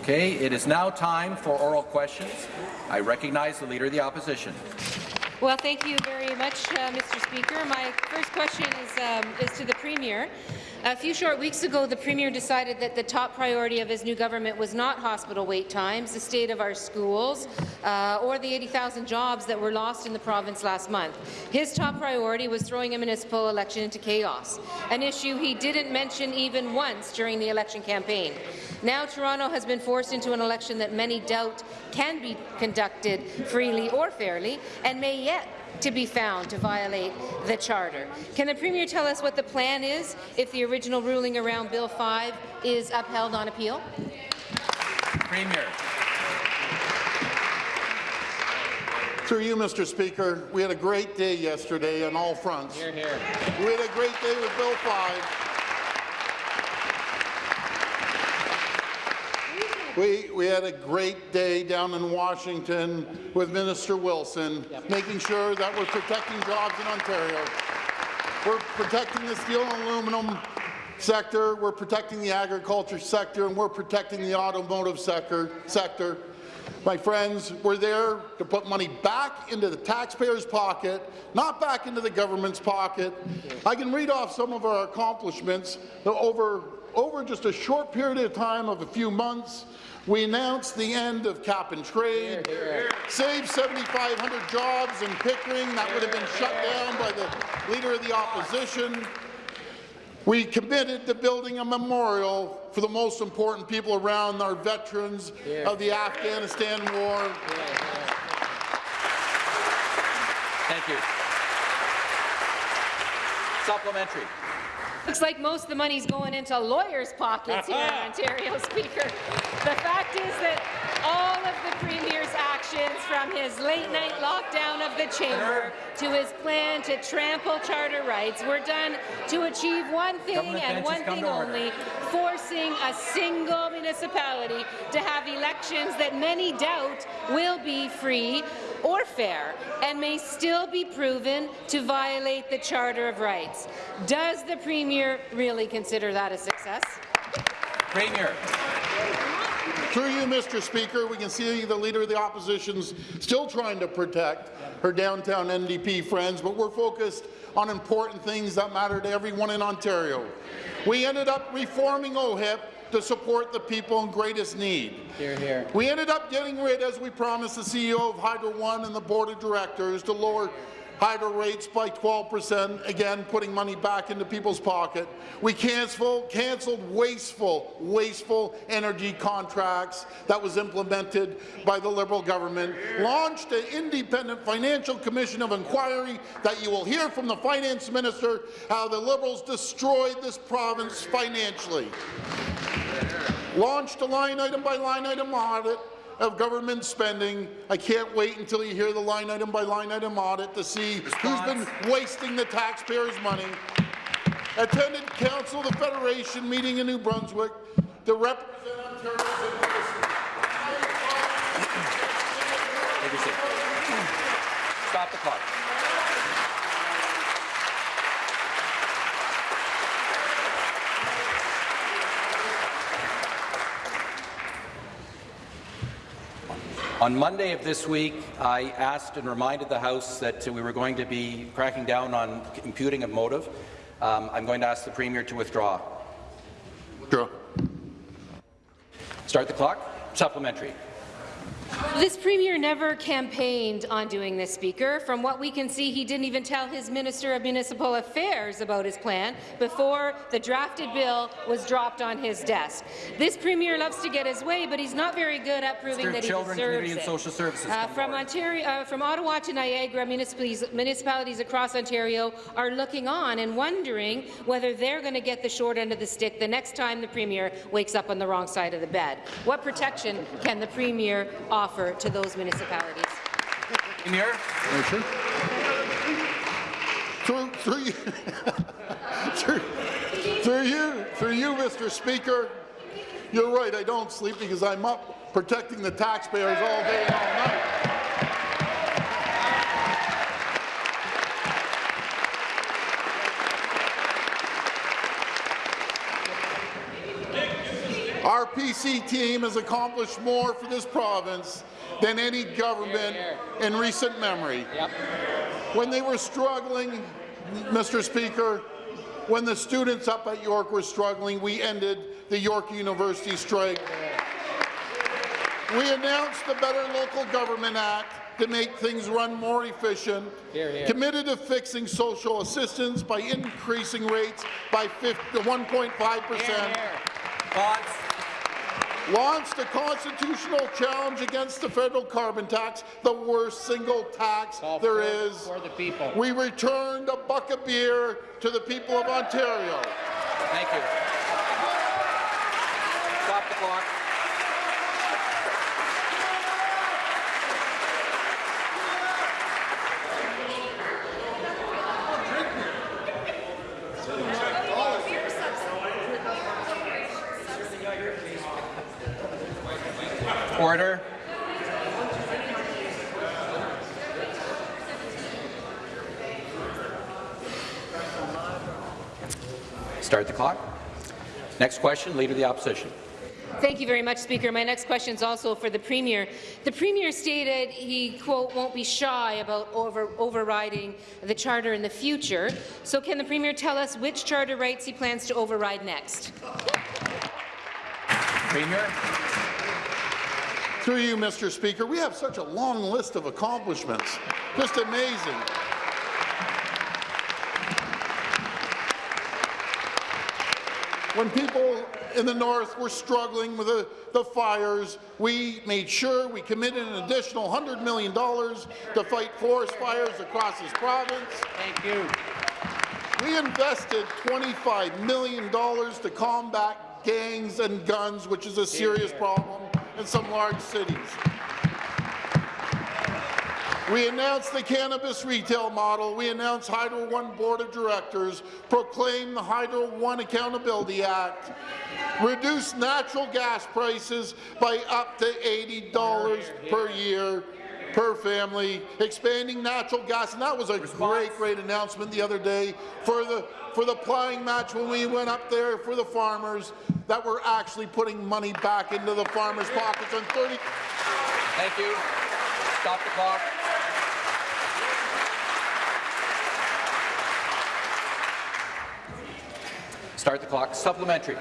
Okay, it is now time for oral questions. I recognize the Leader of the Opposition. Well, thank you very much, uh, Mr. Speaker. My first question is, um, is to the Premier. A few short weeks ago, the Premier decided that the top priority of his new government was not hospital wait times, the state of our schools, uh, or the 80,000 jobs that were lost in the province last month. His top priority was throwing a municipal election into chaos, an issue he didn't mention even once during the election campaign. Now Toronto has been forced into an election that many doubt can be conducted freely or fairly, and may yet to be found to violate the Charter. Can the Premier tell us what the plan is if the original ruling around Bill 5 is upheld on appeal? Premier. Through you, Mr. Speaker, we had a great day yesterday on all fronts. Hear, hear. We had a great day with Bill 5. We, we had a great day down in Washington with Minister Wilson, yep. making sure that we're protecting jobs in Ontario. We're protecting the steel and aluminum sector, we're protecting the agriculture sector, and we're protecting the automotive sector. sector. My friends, we're there to put money back into the taxpayer's pocket, not back into the government's pocket. I can read off some of our accomplishments over, over just a short period of time of a few months. We announced the end of cap and trade, saved 7,500 jobs in Pickering that would have been shut down by the Leader of the Opposition. We committed to building a memorial for the most important people around our veterans yeah. of the Afghanistan war. Thank you. Supplementary. Looks like most of the money's going into lawyers' pockets here in Ontario, Speaker. The fact is that all of the Premier's actions, from his late-night lockdown of the chamber to his plan to trample charter rights, were done to achieve one thing and one thing only, forcing a single municipality to have elections that many doubt will be free or fair and may still be proven to violate the Charter of Rights. Does the Premier really consider that a success? Premier. Through you, Mr. Speaker, we can see the Leader of the Opposition's still trying to protect her downtown NDP friends, but we're focused on important things that matter to everyone in Ontario. We ended up reforming OHIP to support the people in greatest need. Hear, hear. We ended up getting rid, as we promised, the CEO of Hydro One and the board of directors to lower hydro rates by 12 percent, again putting money back into people's pocket. We cancelled, canceled wasteful, wasteful energy contracts that was implemented by the Liberal government, launched an independent financial commission of inquiry that you will hear from the finance minister how the Liberals destroyed this province financially. Launched a line item by line item audit of government spending. I can't wait until you hear the line item by line item audit to see Response. who's been wasting the taxpayers' money. Attended Council of the Federation meeting in New Brunswick to represent Ontario's interests. Stop the clock. On Monday of this week, I asked and reminded the House that we were going to be cracking down on imputing of motive. Um, I'm going to ask the Premier to withdraw. Withdraw. Start the clock. Supplementary. This Premier never campaigned on doing this, Speaker. From what we can see, he didn't even tell his Minister of Municipal Affairs about his plan before the drafted bill was dropped on his desk. This Premier loves to get his way, but he's not very good at proving that he Children, deserves it. And social services uh, from, Ontario, uh, from Ottawa to Niagara, municipalities, municipalities across Ontario are looking on and wondering whether they're going to get the short end of the stick the next time the Premier wakes up on the wrong side of the bed. What protection can the Premier offer to those municipalities. Premier. Through, through, you, through, through you, through you, Mr. Speaker, you're right. I don't sleep because I'm up protecting the taxpayers all day and all night. Our PC team has accomplished more for this province than any government in recent memory. When they were struggling, Mr. Speaker, when the students up at York were struggling, we ended the York University strike. We announced the Better Local Government Act to make things run more efficient, committed to fixing social assistance by increasing rates by 1.5 percent, launched a constitutional challenge against the federal carbon tax, the worst single tax there is. For the people. We returned a buck of beer to the people of Ontario. Thank you. Stop the clock. Order. Start the clock. Next question, Leader of the Opposition. Thank you very much, Speaker. My next question is also for the Premier. The Premier stated he, quote, won't be shy about over overriding the Charter in the future. So can the Premier tell us which Charter rights he plans to override next? Premier. Through you, Mr. Speaker, we have such a long list of accomplishments. Just amazing. When people in the north were struggling with the, the fires, we made sure we committed an additional $100 million to fight forest fires across this province. Thank you. We invested $25 million to combat gangs and guns, which is a serious problem in some large cities. We announced the cannabis retail model. We announced Hydro One Board of Directors, proclaimed the Hydro One Accountability Act, reduced natural gas prices by up to $80 per year per family, expanding natural gas, and that was a great, great announcement the other day for the for the plowing match when we went up there for the farmers that we're actually putting money back into the farmers' pockets on 30. Thank you. Stop the clock. Start the clock. Supplementary.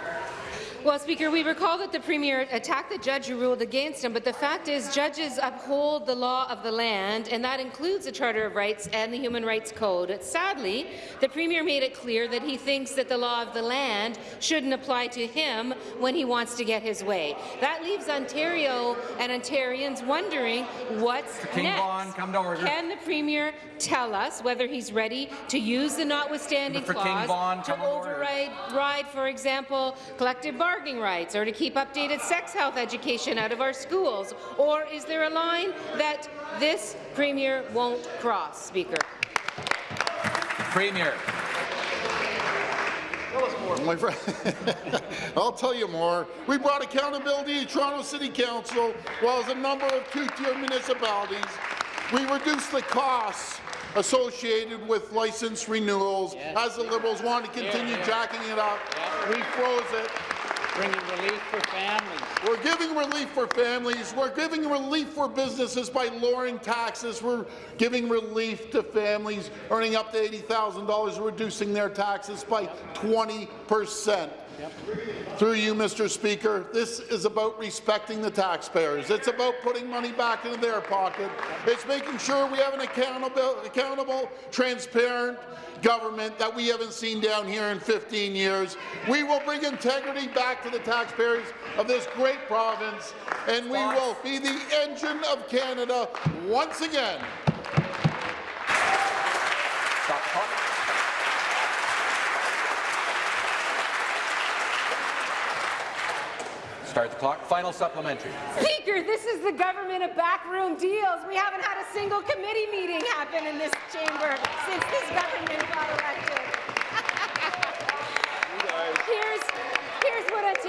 Well, Speaker, we recall that the Premier attacked the judge who ruled against him, but the fact is judges uphold the law of the land, and that includes the Charter of Rights and the Human Rights Code. Sadly, the Premier made it clear that he thinks that the law of the land shouldn't apply to him when he wants to get his way. That leaves Ontario and Ontarians wondering what's King next. Vaughan, come to order. Can the Premier tell us whether he's ready to use the notwithstanding clause Vaughan, to come to order. override, ride, for example, collective bargaining rights or to keep updated sex health education out of our schools? Or is there a line that this Premier won't cross, Speaker? Premier. tell My friend, I'll tell you more. We brought accountability to Toronto City Council, while as a number of two-tier municipalities. We reduced the costs associated with license renewals, as the Liberals want to continue jacking it up. We froze it. Bringing relief for families. We're giving relief for families. We're giving relief for businesses by lowering taxes. We're giving relief to families earning up to $80,000, reducing their taxes by 20 percent. Through you, Mr. Speaker, this is about respecting the taxpayers. It's about putting money back into their pocket. It's making sure we have an accountable, accountable transparent government that we haven't seen down here in 15 years. We will bring integrity back to the taxpayers of this great province, and we will be the engine of Canada once again. Stop the clock. Start the clock. Final supplementary. Speaker, this is the government of backroom deals. We haven't had a single committee meeting happen in this chamber since this government got elected. here's, what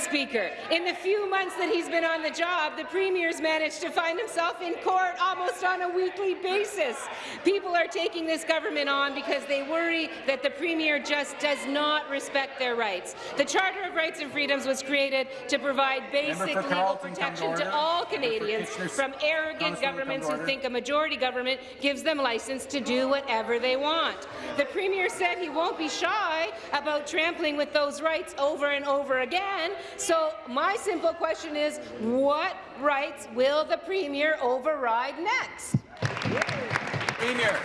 Speaker. In the few months that he's been on the job, the Premier's managed to find himself in court almost on a weekly basis. People are taking this government on because they worry that the Premier just does not respect their rights. The Charter of Rights and Freedoms was created to provide basic legal come to protection to all Canadians from arrogant Councillor, come to governments who think a majority government gives them license to do whatever they want. The Premier said he won't be shy about trampling with those rights over and over again. So my simple question is, what rights will the Premier override next? Premier.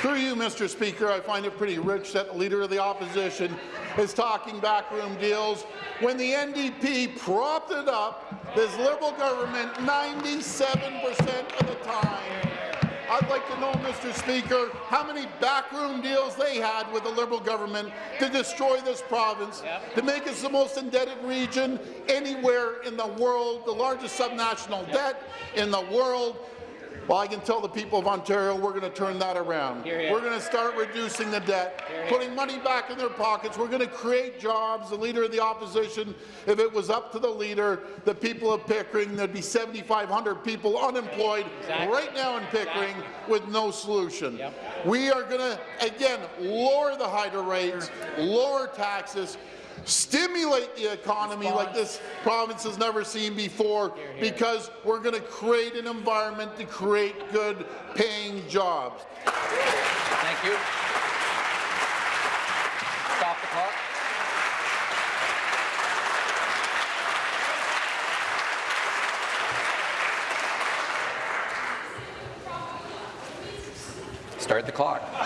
Through you, Mr. Speaker, I find it pretty rich that the Leader of the Opposition is talking backroom deals when the NDP propped it up, this Liberal government, 97% of the time. I'd like to know, Mr. Speaker, how many backroom deals they had with the Liberal government to destroy this province, to make us the most indebted region anywhere in the world, the largest subnational debt in the world, well, I can tell the people of Ontario we're going to turn that around. Hear, hear. We're going to start reducing the debt, putting money back in their pockets. We're going to create jobs. The Leader of the Opposition, if it was up to the Leader, the people of Pickering, there'd be 7,500 people unemployed Exactly. right now in Pickering with no solution. Yep. We are going to, again, lower the hydro rates, lower taxes, stimulate the economy like this province has never seen before because we're going to create an environment to create good paying jobs. Thank you. Stop the clock. Start the clock.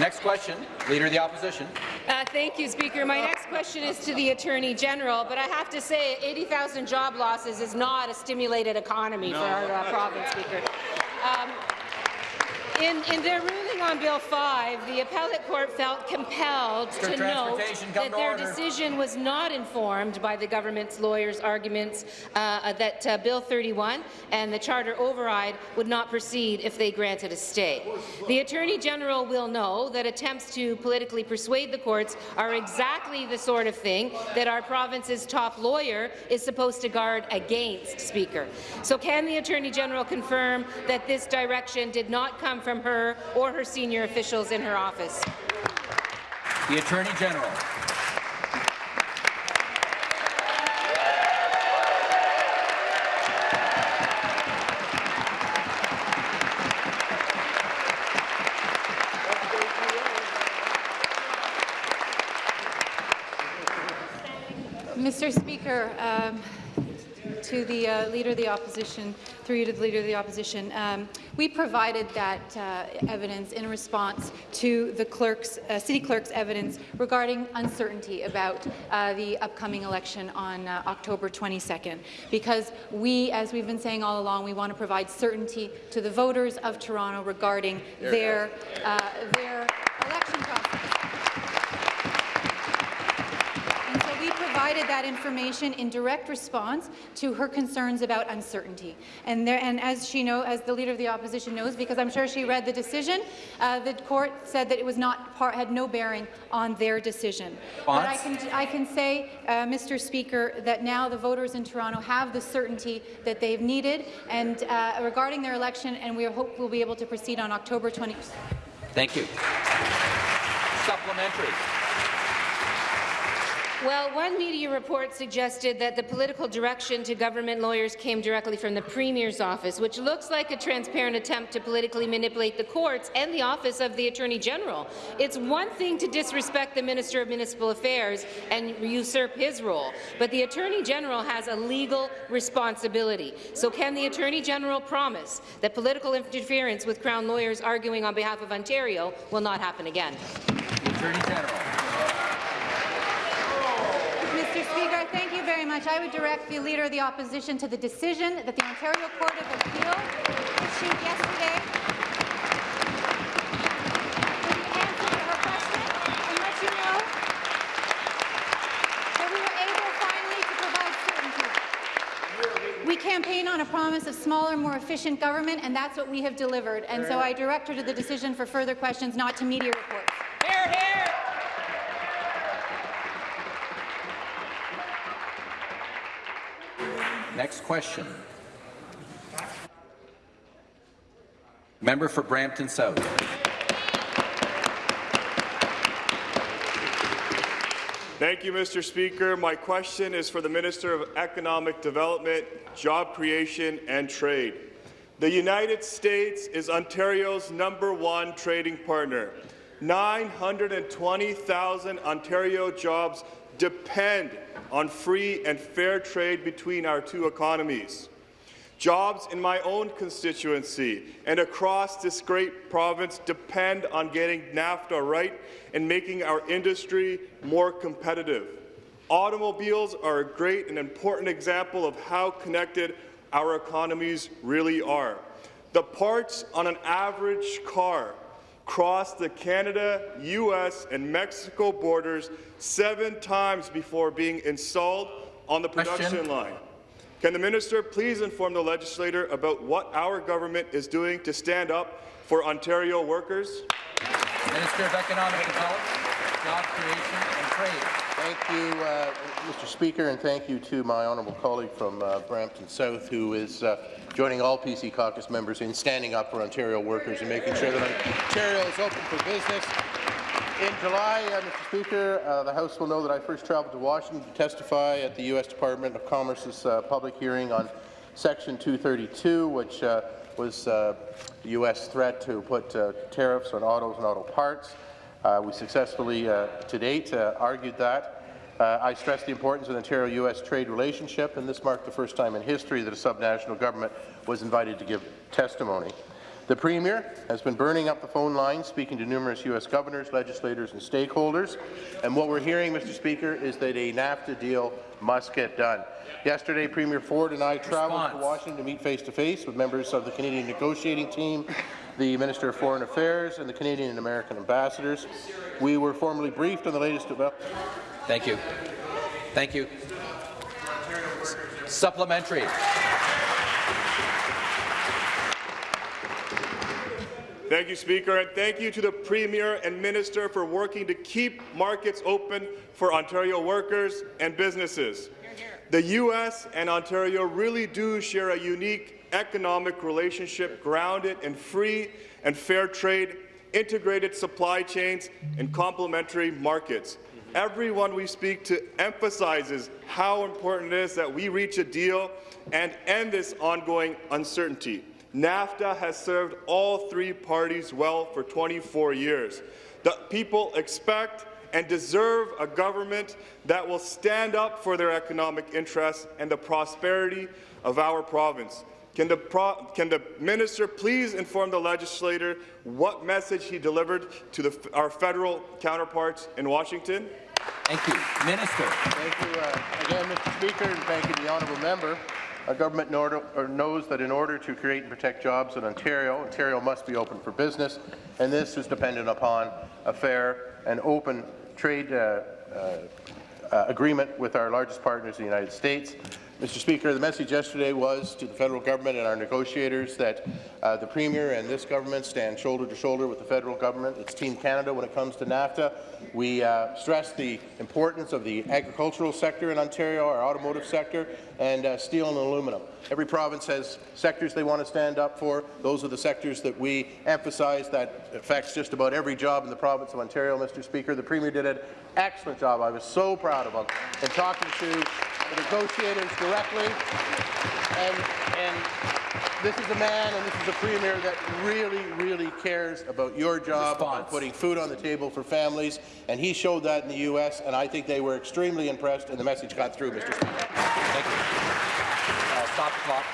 Next question, Leader of the Opposition. Uh, thank you, Speaker. My next question is to the Attorney General, but I have to say 80,000 job losses is not a stimulated economy for our uh, province, Speaker. Um, in, in their ruling on Bill 5, the appellate court felt compelled Mr. to note that their order. decision was not informed by the government's lawyers' arguments uh, that uh, Bill 31 and the charter override would not proceed if they granted a stay. The Attorney General will know that attempts to politically persuade the courts are exactly the sort of thing that our province's top lawyer is supposed to guard against, Speaker. So can the Attorney General confirm that this direction did not come from her or her senior officials in her office? The Attorney General. Mr. Speaker, um, to the uh, Leader of the Opposition, through you to the Leader of the Opposition, um, we provided that uh, evidence in response to the clerk's, uh, City Clerk's evidence regarding uncertainty about uh, the upcoming election on uh, October 22nd, because we, as we've been saying all along, we want to provide certainty to the voters of Toronto regarding their, uh, their election process. And so we provided that information in direct response to her concerns about uncertainty. And, there, and as she know, as the leader of the opposition knows, because I'm sure she read the decision, uh, the court said that it was not part, had no bearing on their decision. But I can, I can say, uh, Mr. Speaker, that now the voters in Toronto have the certainty that they've needed, and uh, regarding their election, and we hope we'll be able to proceed on October 20. Thank you. Supplementary. Well, one media report suggested that the political direction to government lawyers came directly from the Premier's office, which looks like a transparent attempt to politically manipulate the courts and the office of the Attorney General. It's one thing to disrespect the Minister of Municipal Affairs and usurp his role, but the Attorney General has a legal responsibility. So can the Attorney General promise that political interference with Crown lawyers arguing on behalf of Ontario will not happen again? The Attorney General. Speaker, thank you very much. I would direct the Leader of the Opposition to the decision that the Ontario Court of Appeal issued yesterday. With the answer her question and let you know that we were able finally to provide certainty. We campaign on a promise of smaller, more efficient government, and that's what we have delivered. And so I direct her to the decision for further questions, not to media reports. Hear, hear! Next question. Member for Brampton South. Thank you, Mr. Speaker. My question is for the Minister of Economic Development, Job Creation and Trade. The United States is Ontario's number one trading partner. 920,000 Ontario jobs depend on free and fair trade between our two economies. Jobs in my own constituency and across this great province depend on getting NAFTA right and making our industry more competitive. Automobiles are a great and important example of how connected our economies really are. The parts on an average car cross the Canada, U.S. and Mexico borders seven times before being installed on the production Question. line. Can the minister please inform the legislator about what our government is doing to stand up for Ontario workers? Minister of Economic Development, Job Creation and Trade. Thank you, uh, Mr. Speaker, and thank you to my honourable colleague from uh, Brampton South, who is uh, joining all PC caucus members in standing up for Ontario workers and making sure that Ontario is open for business. In July, uh, Mr. Speaker, uh, the House will know that I first travelled to Washington to testify at the U.S. Department of Commerce's uh, public hearing on Section 232, which uh, was uh, the U.S. threat to put uh, tariffs on autos and auto parts. Uh, we successfully, uh, to date, uh, argued that. Uh, I stressed the importance of the Ontario-U.S. trade relationship, and this marked the first time in history that a subnational government was invited to give testimony. The Premier has been burning up the phone lines, speaking to numerous U.S. governors, legislators and stakeholders, and what we're hearing, Mr. Speaker, is that a NAFTA deal must get done. Yesterday, Premier Ford and I travelled to Washington to meet face-to-face with members of the Canadian negotiating team, the Minister of Foreign Affairs and the Canadian and American ambassadors. We were formally briefed on the latest developments. Thank you. Thank you. Supplementary. Thank you, Speaker, and thank you to the Premier and Minister for working to keep markets open for Ontario workers and businesses. The U.S. and Ontario really do share a unique economic relationship grounded in free and fair trade, integrated supply chains, and complementary markets. Everyone we speak to emphasizes how important it is that we reach a deal and end this ongoing uncertainty. NAFTA has served all three parties well for 24 years. The people expect and deserve a government that will stand up for their economic interests and the prosperity of our province. Can the, pro can the minister please inform the legislator what message he delivered to the, our federal counterparts in Washington? Thank you. Minister. Thank you uh, again, Mr. Speaker, and thank you the honourable member. Our government knows that in order to create and protect jobs in Ontario, Ontario must be open for business, and this is dependent upon a fair and open trade uh, uh, uh, agreement with our largest partners, in the United States. Mr. Speaker, the message yesterday was to the federal government and our negotiators that uh, the Premier and this government stand shoulder to shoulder with the federal government. It's Team Canada when it comes to NAFTA. We uh, stress the importance of the agricultural sector in Ontario, our automotive sector, and uh, steel and aluminum. Every province has sectors they want to stand up for. Those are the sectors that we emphasize that affects just about every job in the province of Ontario, Mr. Speaker. The Premier did an excellent job. I was so proud of him. And talking to negotiators directly, and, and this is a man and this is a premier that really, really cares about your job, Response. putting food on the table for families, and he showed that in the U.S., and I think they were extremely impressed, and the message got through, Mr. Speaker. Thank you. Uh, stop the clock.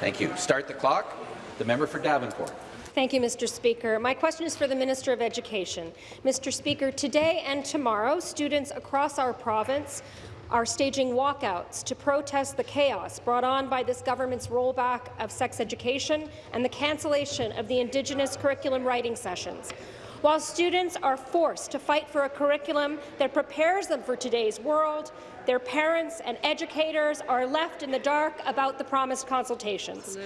Thank you. Start the clock. The member for Davenport. Thank you, Mr. Speaker. My question is for the Minister of Education. Mr. Speaker, today and tomorrow, students across our province are staging walkouts to protest the chaos brought on by this government's rollback of sex education and the cancellation of the Indigenous curriculum writing sessions. While students are forced to fight for a curriculum that prepares them for today's world, their parents and educators are left in the dark about the promised consultations.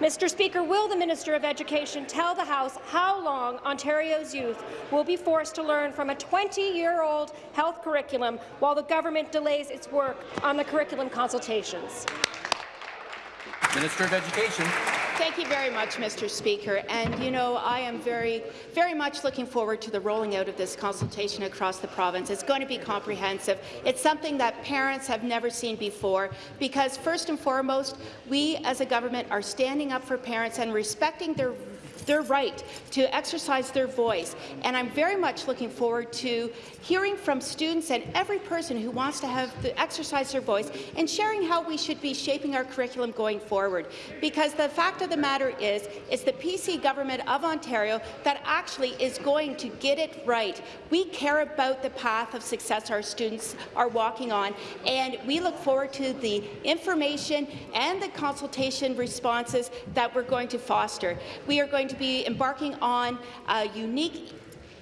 Mr. Speaker, will the Minister of Education tell the House how long Ontario's youth will be forced to learn from a 20-year-old health curriculum while the government delays its work on the curriculum consultations? Minister of Education. Thank you very much, Mr. Speaker. And you know, I am very, very much looking forward to the rolling out of this consultation across the province. It's going to be comprehensive. It's something that parents have never seen before because, first and foremost, we as a government are standing up for parents and respecting their their right to exercise their voice. And I'm very much looking forward to hearing from students and every person who wants to have the, exercise their voice and sharing how we should be shaping our curriculum going forward. Because the fact of the matter is, it's the PC government of Ontario that actually is going to get it right. We care about the path of success our students are walking on, and we look forward to the information and the consultation responses that we're going to foster. We are going to be embarking on a unique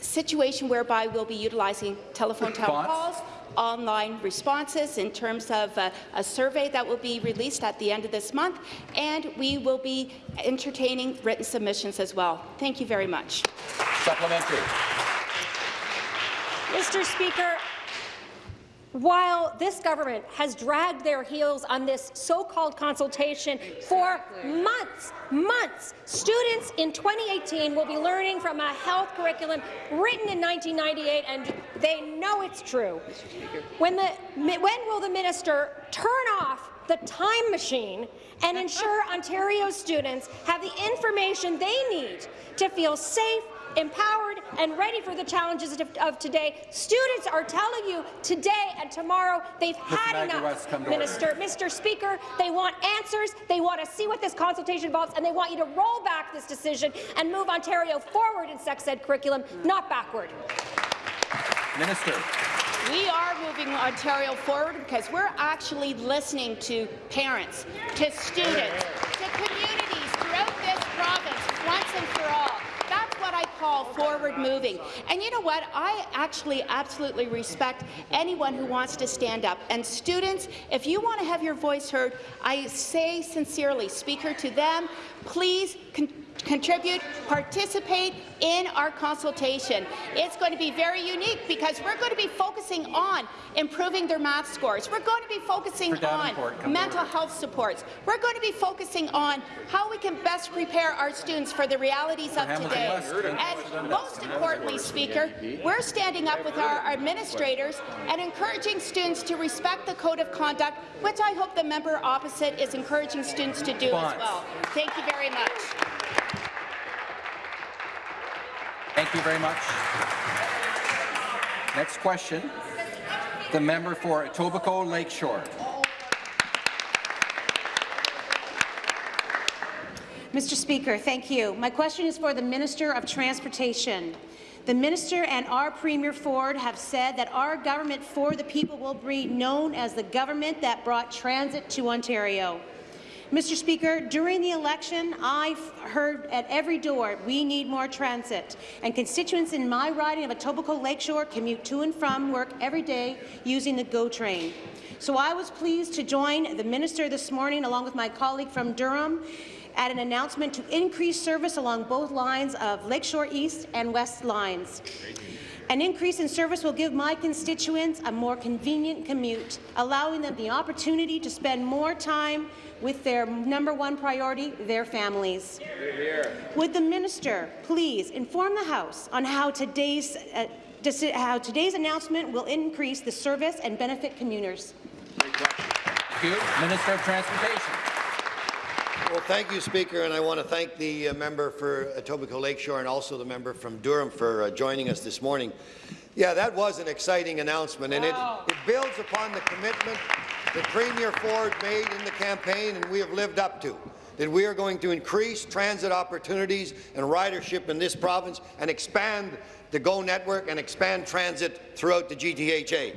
situation whereby we'll be utilizing telephone town Response? calls, online responses in terms of uh, a survey that will be released at the end of this month, and we will be entertaining written submissions as well. Thank you very much. Supplementary. Mr. Speaker, while this government has dragged their heels on this so-called consultation for months, months, students in 2018 will be learning from a health curriculum written in 1998, and they know it's true. When, the, when will the minister turn off the time machine and ensure Ontario students have the information they need to feel safe, empowered and ready for the challenges of, of today. Students are telling you today and tomorrow they've had Maggie enough, West, come to order. Minister. Mr. Speaker, they want answers, they want to see what this consultation involves, and they want you to roll back this decision and move Ontario forward in sex ed curriculum, not backward. Minister. We are moving Ontario forward because we're actually listening to parents, to students, to communities throughout this province once and for all. Call forward moving. And you know what? I actually absolutely respect anyone who wants to stand up. And students, if you want to have your voice heard, I say sincerely, Speaker, to them, please con contribute, participate in our consultation. It's going to be very unique because we're going to be focusing on improving their math scores. We're going to be focusing For Davenport, come on mental order. health supports. We're going to be focusing on how we can best prepare our students for the realities of today. And most importantly, Speaker, we're standing up with our administrators and encouraging students to respect the code of conduct, which I hope the member opposite is encouraging students to do as well. Thank you very much. Thank you very much. Next question. The member for Etobicoke Lakeshore. Mr. Speaker, thank you. My question is for the Minister of Transportation. The Minister and our Premier Ford have said that our government for the people will be known as the government that brought transit to Ontario. Mr. Speaker, during the election, I heard at every door, we need more transit, and constituents in my riding of Etobicoke Lakeshore commute to and from work every day using the GO train. So I was pleased to join the minister this morning, along with my colleague from Durham, at an announcement to increase service along both lines of Lakeshore East and West lines. An increase in service will give my constituents a more convenient commute, allowing them the opportunity to spend more time with their number one priority, their families. Would the minister please inform the House on how today's, uh, how today's announcement will increase the service and benefit commuters? Thank you. Minister of Transportation. Well, thank you, Speaker, and I want to thank the uh, member for Etobicoke Lakeshore and also the member from Durham for uh, joining us this morning. Yeah, that was an exciting announcement, and it, it builds upon the commitment that Premier Ford made in the campaign and we have lived up to, that we are going to increase transit opportunities and ridership in this province and expand the GO network and expand transit throughout the GTHA.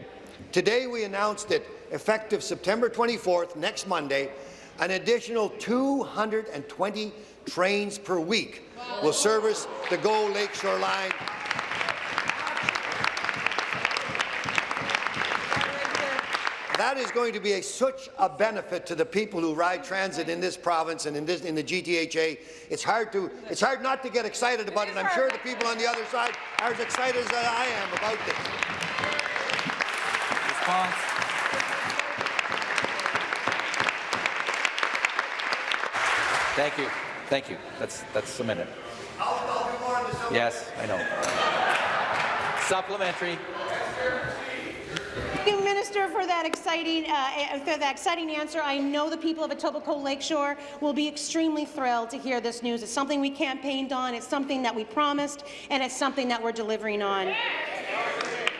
Today we announced that effective September 24th, next Monday, an additional 220 trains per week will service the Go Lakeshore line That is going to be a, such a benefit to the people who ride transit in this province and in, this, in the GTHA. It's hard, to, it's hard not to get excited about it, and I'm sure the people on the other side are as excited as I am about this. Response. Thank you. Thank you. That's, that's a minute. Yes, I know. Supplementary. Thank you, Minister, for that exciting, uh, for that exciting answer. I know the people of Etobicoke Lakeshore will be extremely thrilled to hear this news. It's something we campaigned on, it's something that we promised, and it's something that we're delivering on.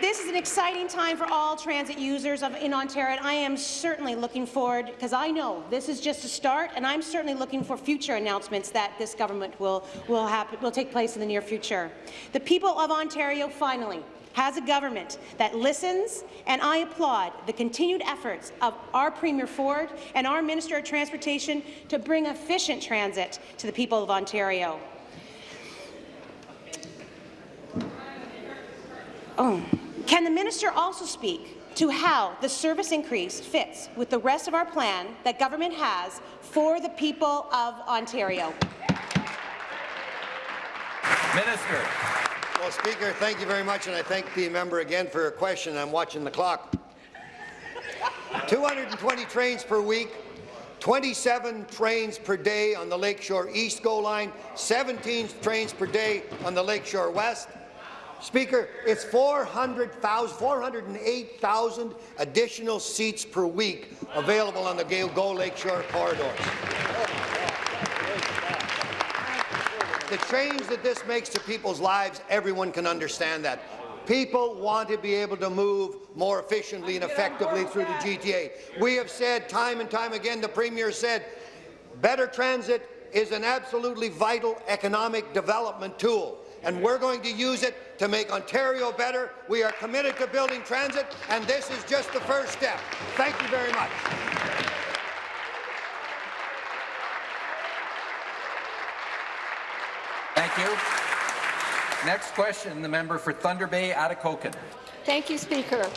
This is an exciting time for all transit users of, in Ontario, and I am certainly looking forward, because I know this is just a start, and I'm certainly looking for future announcements that this government will, will, happen, will take place in the near future. The people of Ontario finally has a government that listens, and I applaud the continued efforts of our Premier Ford and our Minister of Transportation to bring efficient transit to the people of Ontario. Oh. Can the minister also speak to how the service increase fits with the rest of our plan that government has for the people of Ontario? Minister. Well, Speaker, thank you very much, and I thank the member again for her question. I'm watching the clock. 220 trains per week, 27 trains per day on the Lakeshore East GO line, 17 trains per day on the Lakeshore West. Speaker, it's 400,000, 408,000 additional seats per week available on the GO Lakeshore corridors. The change that this makes to people's lives, everyone can understand that. People want to be able to move more efficiently and effectively through the GTA. We have said time and time again, the Premier said, better transit is an absolutely vital economic development tool and we're going to use it to make Ontario better. We are committed to building transit, and this is just the first step. Thank you very much. Thank you. Next question, the member for Thunder Bay, Atikokan. Thank you, Speaker.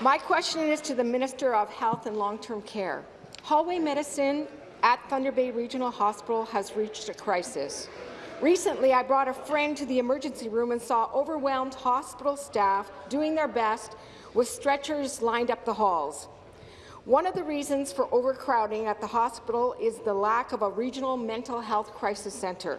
My question is to the Minister of Health and Long-Term Care. Hallway medicine at Thunder Bay Regional Hospital has reached a crisis. Recently, I brought a friend to the emergency room and saw overwhelmed hospital staff doing their best with stretchers lined up the halls. One of the reasons for overcrowding at the hospital is the lack of a regional mental health crisis centre.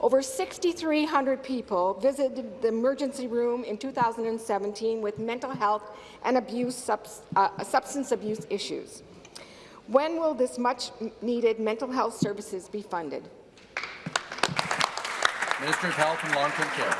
Over 6,300 people visited the emergency room in 2017 with mental health and abuse, uh, substance abuse issues. When will this much-needed mental health services be funded? Minister of Health and Long-Term Care.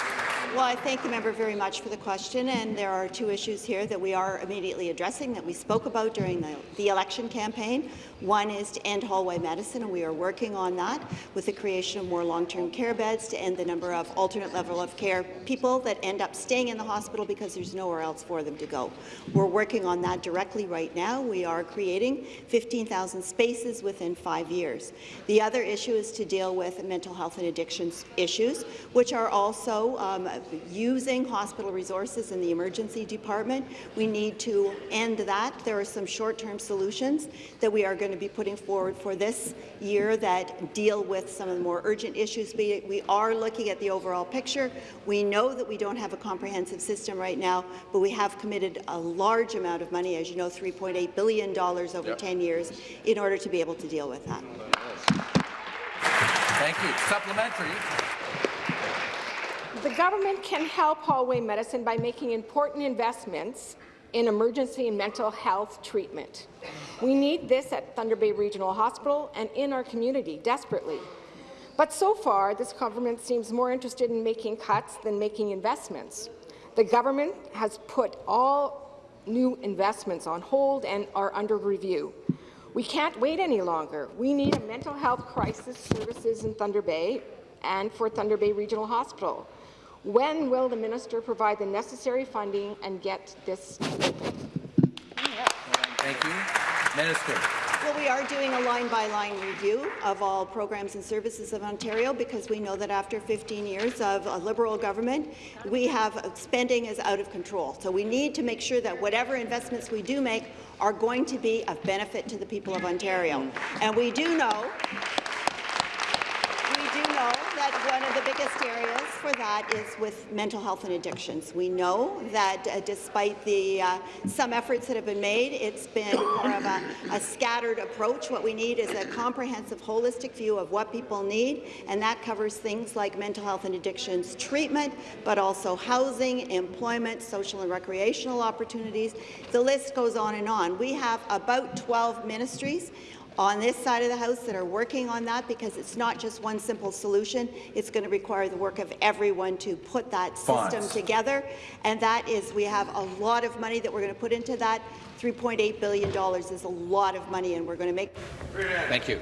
Well, I thank the member very much for the question, and there are two issues here that we are immediately addressing that we spoke about during the, the election campaign. One is to end hallway medicine, and we are working on that with the creation of more long-term care beds to end the number of alternate level of care people that end up staying in the hospital because there's nowhere else for them to go. We're working on that directly right now. We are creating 15,000 spaces within five years. The other issue is to deal with mental health and addictions issues, which are also um, using hospital resources in the emergency department. We need to end that. There are some short-term solutions that we are going to be putting forward for this year that deal with some of the more urgent issues. We, we are looking at the overall picture. We know that we don't have a comprehensive system right now, but we have committed a large amount of money, as you know, $3.8 billion over yep. 10 years, in order to be able to deal with that. Thank you. Supplementary. The government can help hallway medicine by making important investments in emergency and mental health treatment. We need this at Thunder Bay Regional Hospital and in our community desperately. But so far, this government seems more interested in making cuts than making investments. The government has put all new investments on hold and are under review. We can't wait any longer. We need a mental health crisis services in Thunder Bay and for Thunder Bay Regional Hospital. When will the minister provide the necessary funding and get this open? Thank you. Minister. Well, we are doing a line-by-line review of all programs and services of Ontario because we know that after 15 years of a Liberal government, we have spending is out of control. So we need to make sure that whatever investments we do make are going to be of benefit to the people of Ontario. And we do know we do know that one of the biggest areas for that is with mental health and addictions. We know that uh, despite the uh, some efforts that have been made, it's been more of a, a scattered approach. What we need is a comprehensive, holistic view of what people need, and that covers things like mental health and addictions treatment, but also housing, employment, social and recreational opportunities. The list goes on and on. We have about 12 ministries on this side of the House that are working on that because it's not just one simple solution. It's going to require the work of everyone to put that system Fonts. together. And that is, we have a lot of money that we're going to put into that. $3.8 billion is a lot of money, and we're going to make Thank you.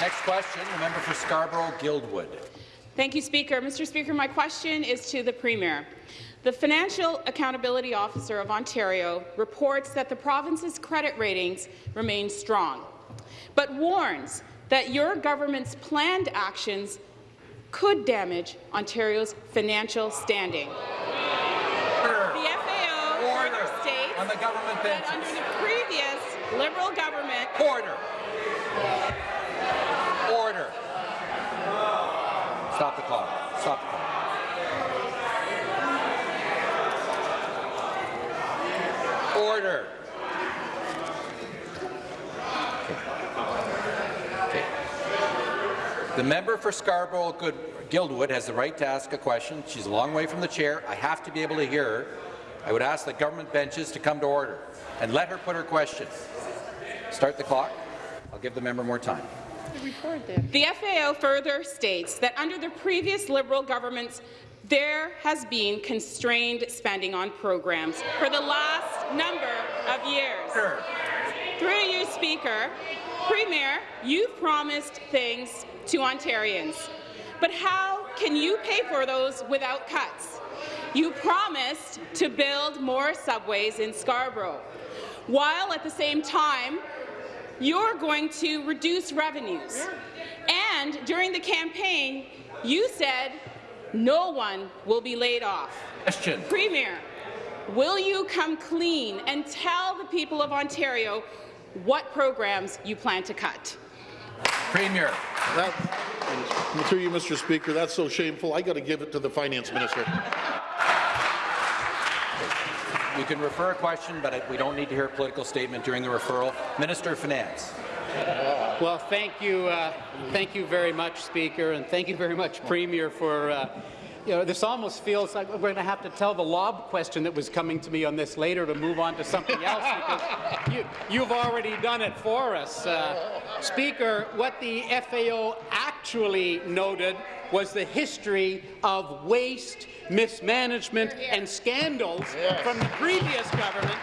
Next question, the member for Scarborough-Guildwood. Thank you, Speaker. Mr. Speaker, my question is to the Premier. The Financial Accountability Officer of Ontario reports that the province's credit ratings remain strong, but warns that your government's planned actions could damage Ontario's financial standing. The FAO further states On the government that under the previous Liberal government, Order. Order. Stop the clock. Stop the clock. Order. Okay. The member for Scarborough Guildwood has the right to ask a question. She's a long way from the chair. I have to be able to hear her. I would ask the government benches to come to order and let her put her question. Start the clock. I'll give the member more time. The FAO further states that under the previous Liberal governments, there has been constrained spending on programs for the last number of years. Through you, Speaker, Premier, you've promised things to Ontarians. But how can you pay for those without cuts? You promised to build more subways in Scarborough, while at the same time you're going to reduce revenues. And during the campaign, you said no one will be laid off. Question. Premier, will you come clean and tell the people of Ontario what programs you plan to cut? Premier. That, through you, Mr. Speaker, that's so shameful. I got to give it to the finance minister. You can refer a question, but we don't need to hear a political statement during the referral. Minister of Finance. Well, thank you, uh, thank you very much, Speaker, and thank you very much, Premier, for. Uh, you know, this almost feels like we're going to have to tell the lob question that was coming to me on this later to move on to something else because you, you've already done it for us. Uh, Speaker, what the FAO actually noted was the history of waste, mismanagement, and scandals from the previous government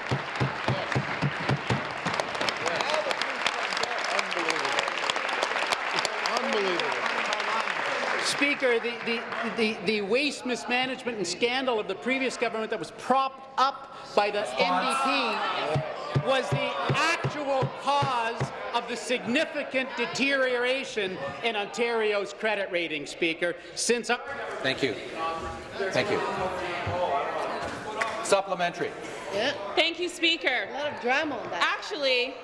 Speaker, the, the, the, the waste mismanagement and scandal of the previous government that was propped up by the NDP was the actual cause of the significant deterioration in Ontario's credit rating, Speaker, since... Uh, Thank you. Thank you. Supplementary. Thank you, Speaker. A lot of drama on that. Actually,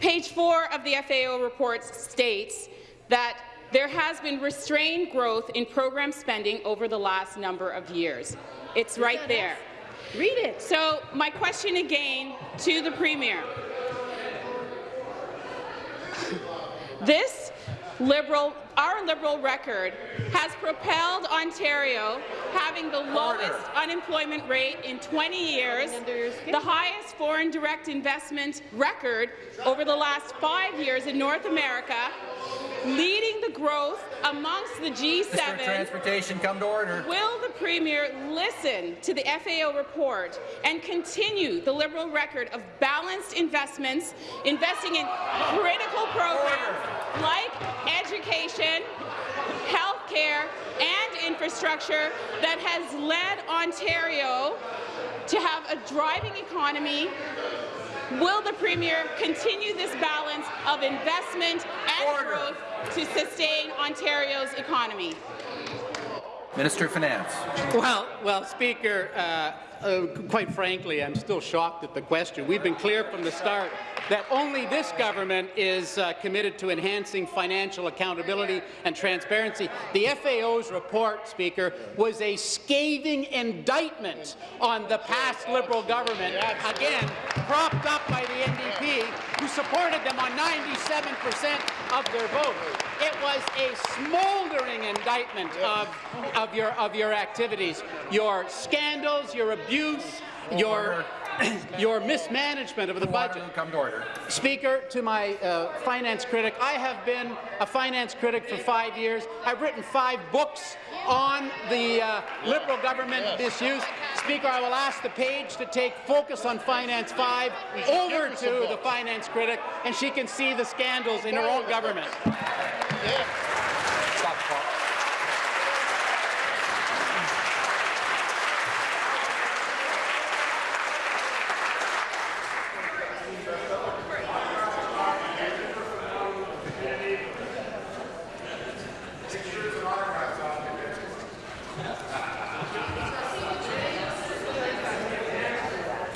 page four of the FAO report states that there has been restrained growth in program spending over the last number of years. It's right there. Read it. So my question again to the Premier. This Liberal, our Liberal record has propelled Ontario having the lowest unemployment rate in 20 years, the highest foreign direct investment record over the last five years in North America, leading the growth amongst the G7. Mr. Transportation, come to order. Will the Premier listen to the FAO report and continue the Liberal record of balanced investments, investing in critical programs like education, health care and infrastructure that has led Ontario to have a driving economy Will the Premier continue this balance of investment and Order. growth to sustain Ontario's economy? Minister of Finance. Well, well, Speaker, uh, uh, quite frankly, I'm still shocked at the question. We've been clear from the start that only this government is uh, committed to enhancing financial accountability and transparency. The FAO's report, Speaker, was a scathing indictment on the past Liberal government, again, propped up by the NDP, who supported them on 97 percent of their vote. It was a smoldering indictment of, of, your, of your activities, your scandals, your abuse, your your mismanagement of the budget. Come to order. Speaker, to my uh, finance critic, I have been a finance critic for five years. I've written five books on the uh, Liberal government misuse. Speaker, I will ask the page to take Focus on Finance 5 over to the finance critic, and she can see the scandals in her own government. Stop the clock.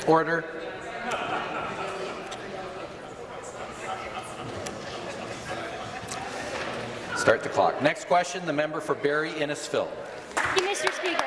Order. Start the clock. Next question, the member for Barrie Innisfil. Thank you, Mr. Speaker.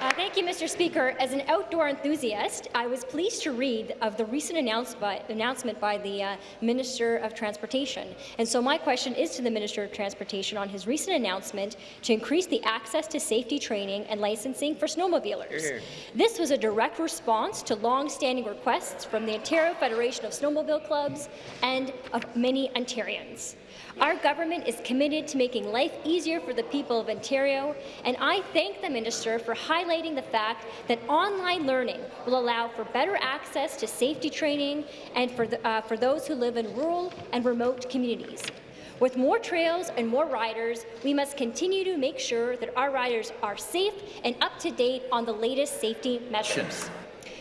Uh, Thank you, Mr. Speaker. As an outdoor enthusiast, I was pleased to read of the recent announce by, announcement by the uh, Minister of Transportation. And so my question is to the Minister of Transportation on his recent announcement to increase the access to safety training and licensing for snowmobilers. This was a direct response to long-standing requests from the Ontario Federation of Snowmobile Clubs and of many Ontarians. Our government is committed to making life easier for the people of Ontario, and I thank the minister for highlighting the fact that online learning will allow for better access to safety training and for, the, uh, for those who live in rural and remote communities. With more trails and more riders, we must continue to make sure that our riders are safe and up to date on the latest safety measures.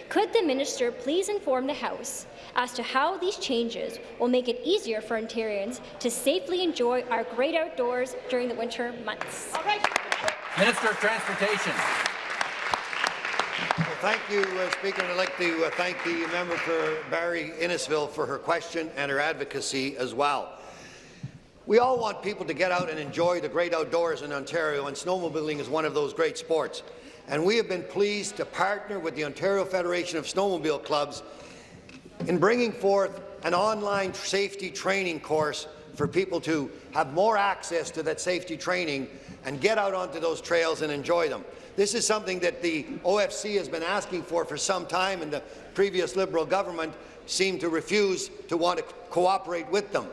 Could the minister please inform the House as to how these changes will make it easier for Ontarians to safely enjoy our great outdoors during the winter months? Minister of Transportation. Well, thank you, uh, Speaker. And I'd like to uh, thank the member for Barrie Innisfil for her question and her advocacy as well. We all want people to get out and enjoy the great outdoors in Ontario, and snowmobiling is one of those great sports. And we have been pleased to partner with the Ontario Federation of Snowmobile Clubs in bringing forth an online safety training course for people to have more access to that safety training and get out onto those trails and enjoy them. This is something that the OFC has been asking for for some time, and the previous Liberal government seemed to refuse to want to cooperate with them.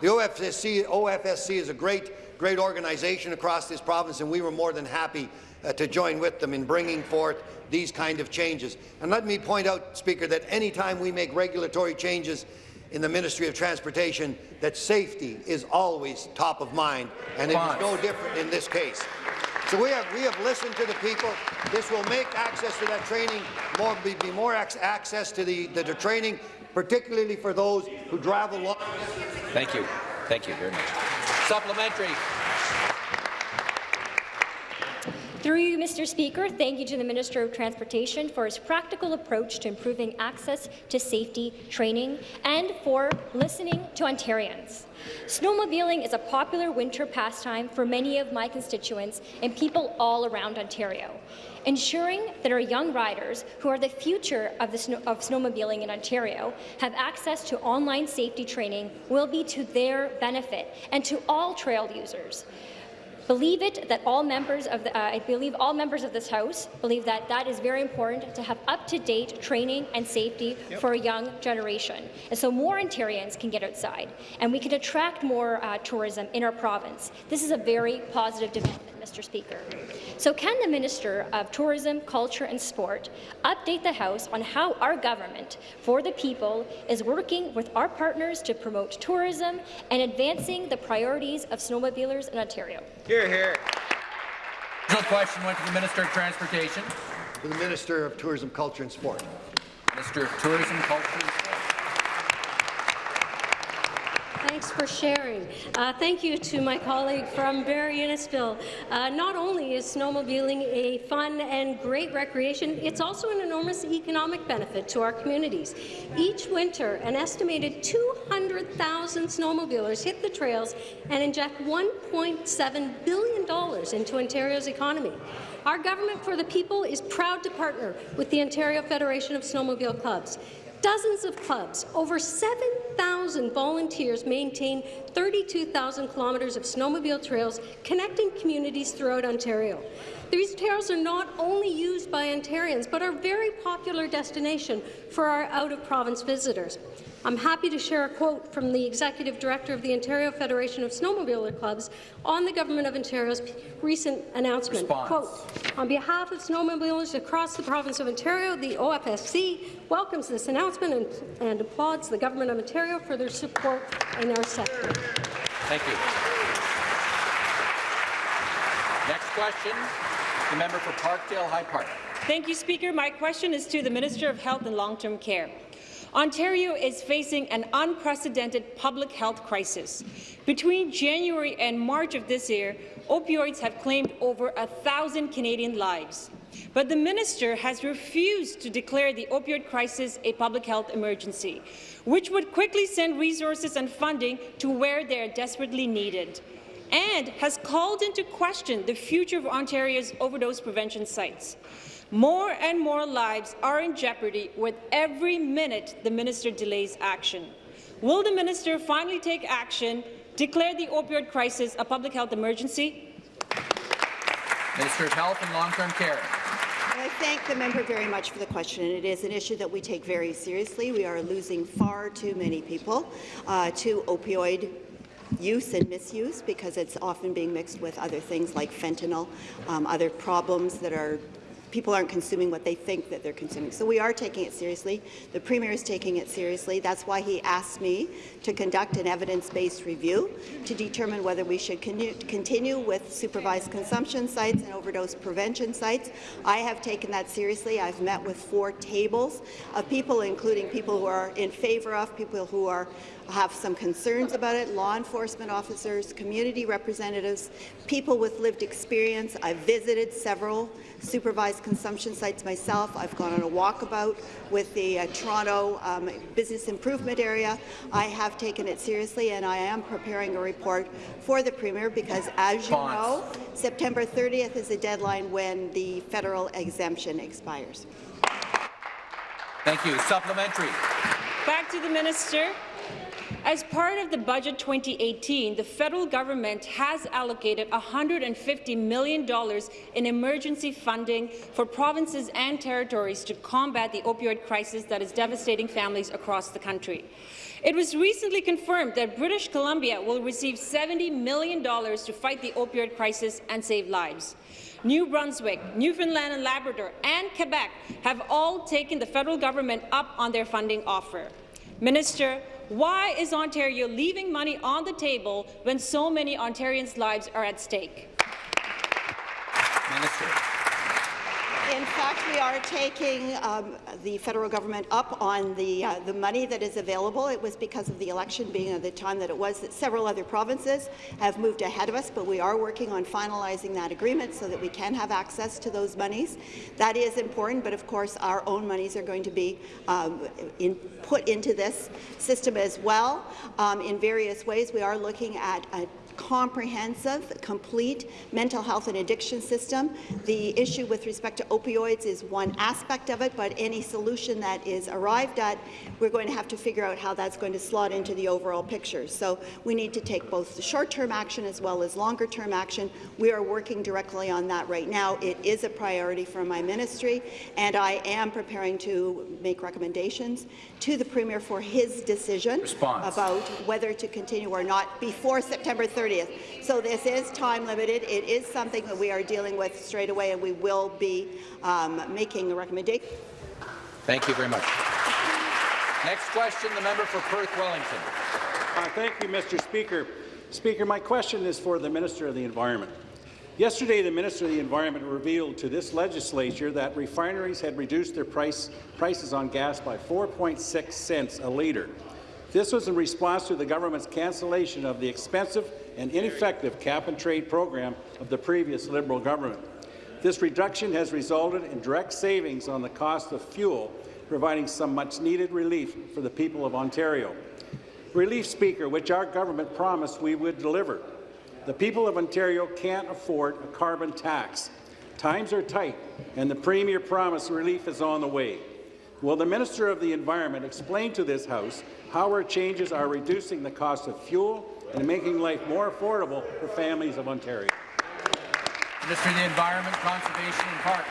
The OFSC, OFSC is a great, great organization across this province, and we were more than happy uh, to join with them in bringing forth these kind of changes. And let me point out, Speaker, that any time we make regulatory changes in the Ministry of Transportation, that safety is always top of mind, and it is no different in this case. So we have, we have listened to the people. This will make access to that training more, be, be more access to the, the, the training, particularly for those who travel long. Thank you. Thank you very much. Supplementary. Through you, Mr. Speaker, thank you to the Minister of Transportation for his practical approach to improving access to safety training and for listening to Ontarians. Snowmobiling is a popular winter pastime for many of my constituents and people all around Ontario. Ensuring that our young riders, who are the future of, the of snowmobiling in Ontario, have access to online safety training will be to their benefit and to all trail users believe it that all members of the, uh, I believe all members of this House believe that that is very important to have up-to-date training and safety yep. for a young generation. And so more Ontarians can get outside and we can attract more uh, tourism in our province. This is a very positive development. Mr. Speaker. So can the Minister of Tourism, Culture and Sport update the House on how our government for the people is working with our partners to promote tourism and advancing the priorities of snowmobilers in Ontario? Hear, hear. The question went to the Minister of Transportation. To the Minister of Tourism, Culture and Sport. Minister of Tourism, Culture and Sport. Thanks for sharing. Uh, thank you to my colleague from Barrie Innisfil. Uh, not only is snowmobiling a fun and great recreation, it's also an enormous economic benefit to our communities. Each winter, an estimated 200,000 snowmobilers hit the trails and inject $1.7 billion into Ontario's economy. Our Government for the People is proud to partner with the Ontario Federation of Snowmobile Clubs. Dozens of clubs, over 7,000 volunteers maintain 32,000 kilometres of snowmobile trails connecting communities throughout Ontario. These trails are not only used by Ontarians, but are a very popular destination for our out-of-province visitors. I'm happy to share a quote from the Executive Director of the Ontario Federation of Snowmobiler Clubs on the Government of Ontario's recent announcement. Response. Quote, on behalf of snowmobilers across the province of Ontario, the OFSC welcomes this announcement and, and applauds the Government of Ontario for their support in our sector. Thank you. Next question, the member for Parkdale High Park. Thank you, Speaker. My question is to the Minister of Health and Long-Term Care. Ontario is facing an unprecedented public health crisis. Between January and March of this year, opioids have claimed over a thousand Canadian lives. But the minister has refused to declare the opioid crisis a public health emergency, which would quickly send resources and funding to where they are desperately needed, and has called into question the future of Ontario's overdose prevention sites. More and more lives are in jeopardy with every minute the minister delays action. Will the minister finally take action, declare the opioid crisis a public health emergency? Minister of Health and Long-Term Care. I thank the member very much for the question. It is an issue that we take very seriously. We are losing far too many people uh, to opioid use and misuse because it's often being mixed with other things like fentanyl, um, other problems that are people aren't consuming what they think that they're consuming. So we are taking it seriously. The Premier is taking it seriously. That's why he asked me to conduct an evidence-based review to determine whether we should continue with supervised consumption sites and overdose prevention sites. I have taken that seriously. I've met with four tables of people, including people who are in favour of, people who are have some concerns about it, law enforcement officers, community representatives, people with lived experience. I've visited several supervised consumption sites myself. I've gone on a walkabout with the uh, Toronto um, Business Improvement Area. I have taken it seriously, and I am preparing a report for the Premier because, as you know, September 30th is the deadline when the federal exemption expires. Thank you. Supplementary. Back to the minister. As part of the Budget 2018, the federal government has allocated $150 million in emergency funding for provinces and territories to combat the opioid crisis that is devastating families across the country. It was recently confirmed that British Columbia will receive $70 million to fight the opioid crisis and save lives. New Brunswick, Newfoundland and Labrador, and Quebec have all taken the federal government up on their funding offer. Minister, why is Ontario leaving money on the table when so many Ontarians' lives are at stake? Minister. In fact, we are taking um, the federal government up on the uh, the money that is available. It was because of the election being at the time that it was that several other provinces have moved ahead of us, but we are working on finalizing that agreement so that we can have access to those monies. That is important, but of course our own monies are going to be um, in, put into this system as well um, in various ways. We are looking at a comprehensive, complete mental health and addiction system. The issue with respect to opioids is one aspect of it, but any solution that is arrived at, we're going to have to figure out how that's going to slot into the overall picture. So we need to take both the short-term action as well as longer-term action. We are working directly on that right now. It is a priority for my ministry, and I am preparing to make recommendations to the Premier for his decision Response. about whether to continue or not before September 30th. So this is time limited. It is something that we are dealing with straight away, and we will be um, making a recommendation. Thank you very much. Next question, the member for Perth Wellington. Uh, thank you, Mr. Speaker. Speaker, my question is for the Minister of the Environment. Yesterday, the Minister of the Environment revealed to this legislature that refineries had reduced their price, prices on gas by 4.6 cents a litre. This was in response to the government's cancellation of the expensive and ineffective cap-and-trade program of the previous Liberal government. This reduction has resulted in direct savings on the cost of fuel, providing some much-needed relief for the people of Ontario. Relief, Speaker, which our government promised we would deliver. The people of Ontario can't afford a carbon tax. Times are tight, and the Premier promised relief is on the way. Will the Minister of the Environment explain to this House how our changes are reducing the cost of fuel and making life more affordable for families of Ontario? Minister of the Environment, Conservation and Parks.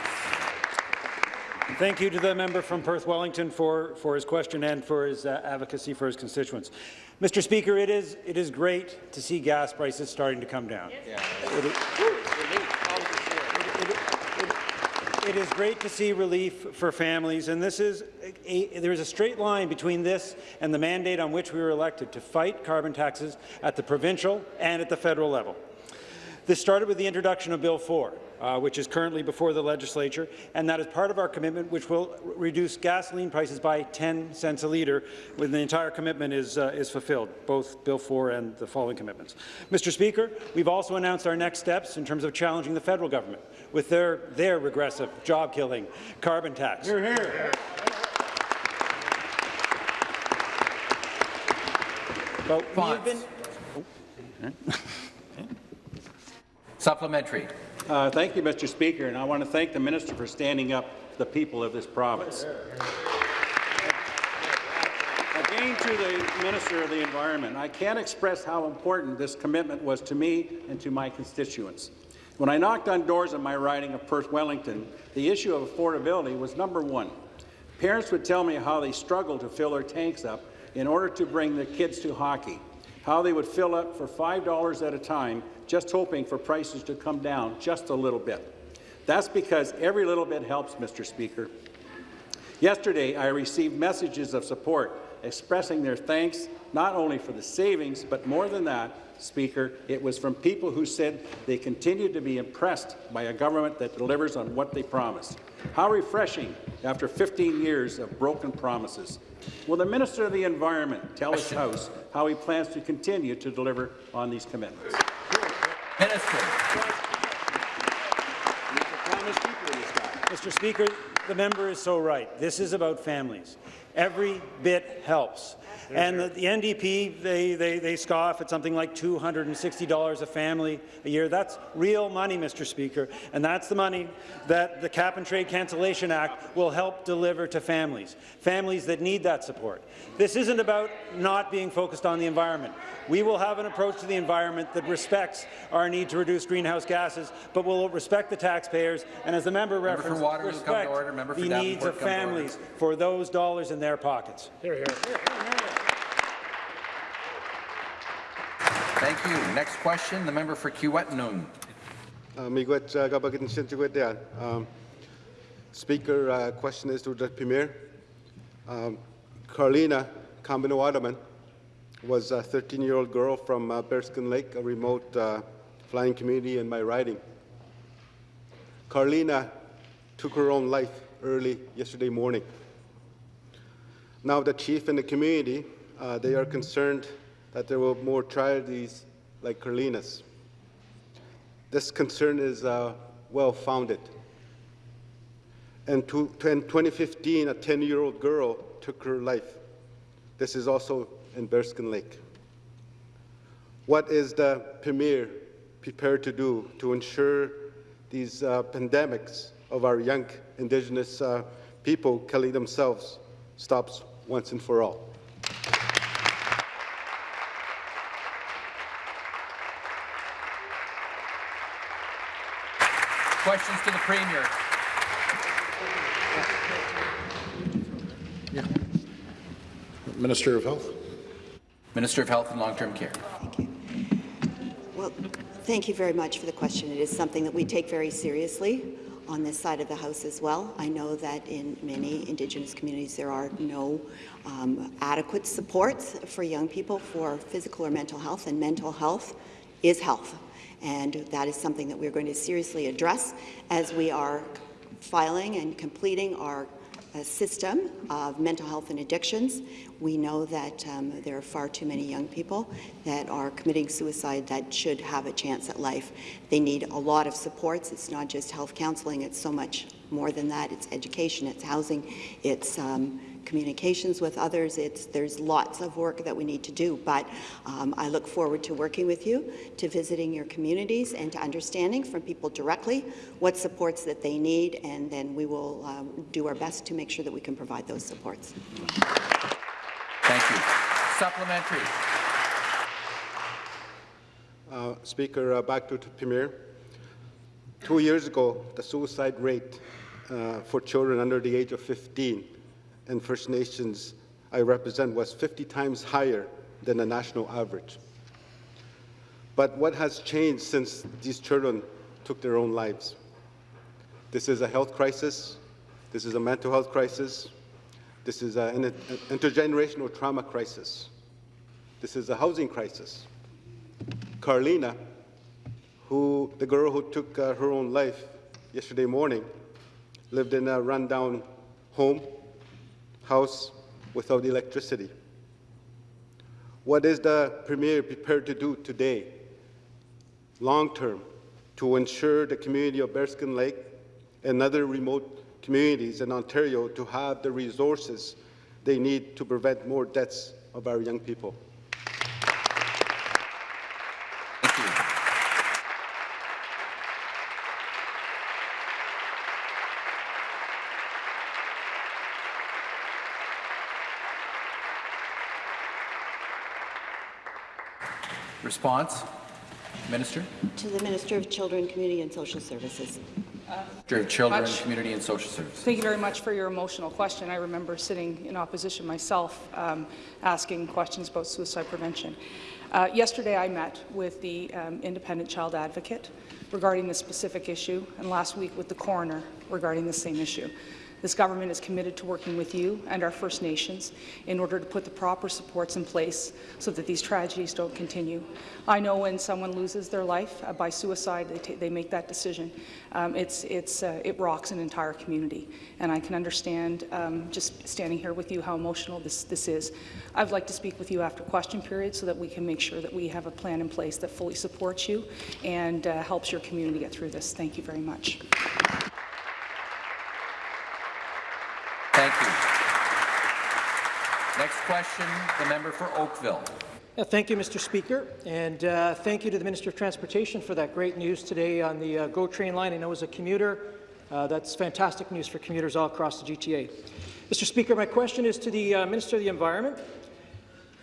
Thank you to the member from Perth Wellington for, for his question and for his uh, advocacy for his constituents. Mr. Speaker, it is, it is great to see gas prices starting to come down. It is, it is great to see relief for families, and this is a, there is a straight line between this and the mandate on which we were elected to fight carbon taxes at the provincial and at the federal level. This started with the introduction of Bill 4, uh, which is currently before the legislature, and that is part of our commitment, which will reduce gasoline prices by 10 cents a litre when the entire commitment is, uh, is fulfilled, both Bill 4 and the following commitments. Mr. Speaker, we've also announced our next steps in terms of challenging the federal government with their, their regressive, job-killing carbon tax. Hear, hear. But we have been, Supplementary. Uh, thank you, Mr. Speaker, and I want to thank the minister for standing up for the people of this province. Again to the Minister of the Environment, I can't express how important this commitment was to me and to my constituents. When I knocked on doors in my riding of Perth Wellington, the issue of affordability was number one. Parents would tell me how they struggled to fill their tanks up in order to bring their kids to hockey, how they would fill up for $5 at a time just hoping for prices to come down just a little bit. That's because every little bit helps, Mr. Speaker. Yesterday, I received messages of support expressing their thanks not only for the savings, but more than that, Speaker, it was from people who said they continue to be impressed by a government that delivers on what they promise. How refreshing after 15 years of broken promises. Will the Minister of the Environment tell his House how he plans to continue to deliver on these commitments? Minister. Mr. Speaker, the member is so right. This is about families. Every bit helps. And the, the NDP, they, they, they scoff at something like $260 a family a year. That's real money, Mr. Speaker, and that's the money that the Cap and Trade Cancellation Act will help deliver to families, families that need that support. This isn't about not being focused on the environment. We will have an approach to the environment that respects our need to reduce greenhouse gases, but will respect the taxpayers, and as the member Member for referenced, Waterloo, come to respect order. Member for the Davenport, needs of come families for those dollars in their pockets. Hear, hear. Thank you. Next question, the member for Kiiwetinoong. Miigwech kabagitin sinchigwetian. Um, Speaker, uh, question is to the Premier. Um, Carlina Kambino was a 13-year-old girl from uh, Bearskin Lake, a remote uh, flying community in my riding. Carlina took her own life early yesterday morning. Now the chief and the community, uh, they are concerned that there will be more tragedies like Carlina's. This concern is uh, well-founded. And in 2015, a 10-year-old girl took her life. This is also in Bearskin Lake. What is the Premier prepared to do to ensure these uh, pandemics of our young Indigenous uh, people killing themselves stops once and for all? Questions to the Premier. Yeah. Minister of Health. Minister of Health and Long-Term Care. Thank you. Well, thank you very much for the question. It is something that we take very seriously on this side of the House as well. I know that in many Indigenous communities there are no um, adequate supports for young people for physical or mental health, and mental health is health. and that is something that we're going to seriously address as we are filing and completing our system of mental health and addictions. We know that um, there are far too many young people that are committing suicide that should have a chance at life. They need a lot of supports. It's not just health counseling, it's so much more than that. It's education, it's housing, it's um, communications with others. It's, there's lots of work that we need to do, but um, I look forward to working with you, to visiting your communities, and to understanding from people directly what supports that they need, and then we will um, do our best to make sure that we can provide those supports. Thank you. Supplementary. Uh, Speaker, uh, back to the Premier. Two years ago, the suicide rate uh, for children under the age of 15 in First Nations I represent was 50 times higher than the national average. But what has changed since these children took their own lives? This is a health crisis. This is a mental health crisis. This is an intergenerational trauma crisis. This is a housing crisis. Carlina, who, the girl who took uh, her own life yesterday morning, lived in a rundown home, house without electricity. What is the Premier prepared to do today, long term, to ensure the community of Bearskin Lake and other remote communities in Ontario to have the resources they need to prevent more deaths of our young people? Response, Minister. To the Minister of Children, Community and Social Services. Minister of Children, much. Community and Social Services. Thank you very much for your emotional question. I remember sitting in opposition myself, um, asking questions about suicide prevention. Uh, yesterday, I met with the um, independent child advocate regarding this specific issue, and last week with the coroner regarding the same issue. This government is committed to working with you and our First Nations in order to put the proper supports in place so that these tragedies don't continue. I know when someone loses their life uh, by suicide, they, they, make that decision. Um, it's, it's, uh, it rocks an entire community, and I can understand um, just standing here with you how emotional this, this is. I'd like to speak with you after question period so that we can make sure that we have a plan in place that fully supports you and uh, helps your community get through this. Thank you very much. Thank you. Next question, the member for Oakville. Thank you, Mr. Speaker, and uh, thank you to the Minister of Transportation for that great news today on the uh, GO train line. I know as a commuter, uh, that's fantastic news for commuters all across the GTA. Mr. Speaker, my question is to the uh, Minister of the Environment.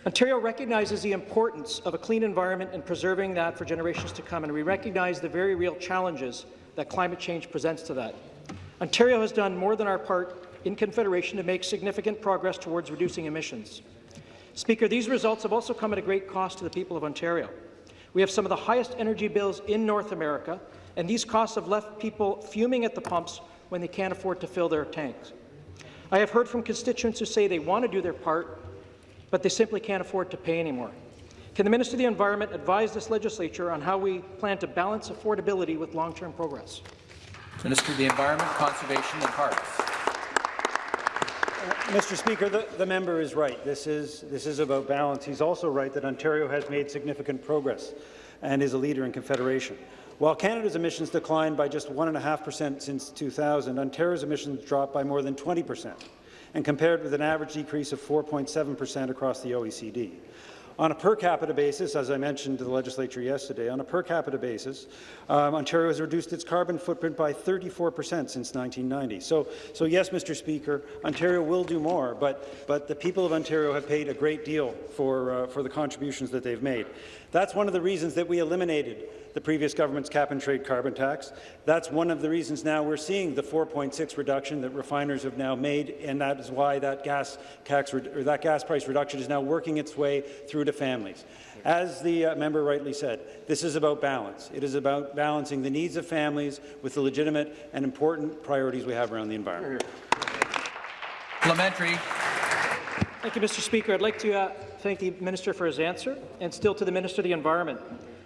Ontario recognizes the importance of a clean environment and preserving that for generations to come, and we recognize the very real challenges that climate change presents to that. Ontario has done more than our part in Confederation to make significant progress towards reducing emissions. Speaker, these results have also come at a great cost to the people of Ontario. We have some of the highest energy bills in North America, and these costs have left people fuming at the pumps when they can't afford to fill their tanks. I have heard from constituents who say they want to do their part, but they simply can't afford to pay anymore. Can the Minister of the Environment advise this legislature on how we plan to balance affordability with long-term progress? Minister of the Environment, Conservation and Parks. Mr. Speaker, the, the, member is right. This is, this is about balance. He's also right that Ontario has made significant progress and is a leader in Confederation. While Canada's emissions declined by just 1.5% since 2000, Ontario's emissions dropped by more than 20 percent, and compared with an average decrease of 4.7 percent across the OECD. On a per capita basis, as I mentioned to the legislature yesterday, on a per capita basis, um, Ontario has reduced its carbon footprint by 34 per cent since 1990. So, so yes, Mr. Speaker, Ontario will do more, but, but the people of Ontario have paid a great deal for, uh, for the contributions that they've made. That's one of the reasons that we eliminated the previous government's cap-and-trade carbon tax. That's one of the reasons now we're seeing the 4.6 reduction that refiners have now made, and that is why that gas tax or that gas price reduction is now working its way through to families. As the uh, member rightly said, this is about balance. It is about balancing the needs of families with the legitimate and important priorities we have around the environment. Parliamentary. Thank you, Mr. Speaker. I'd like to uh, thank the Minister for his answer, and still to the Minister of the Environment.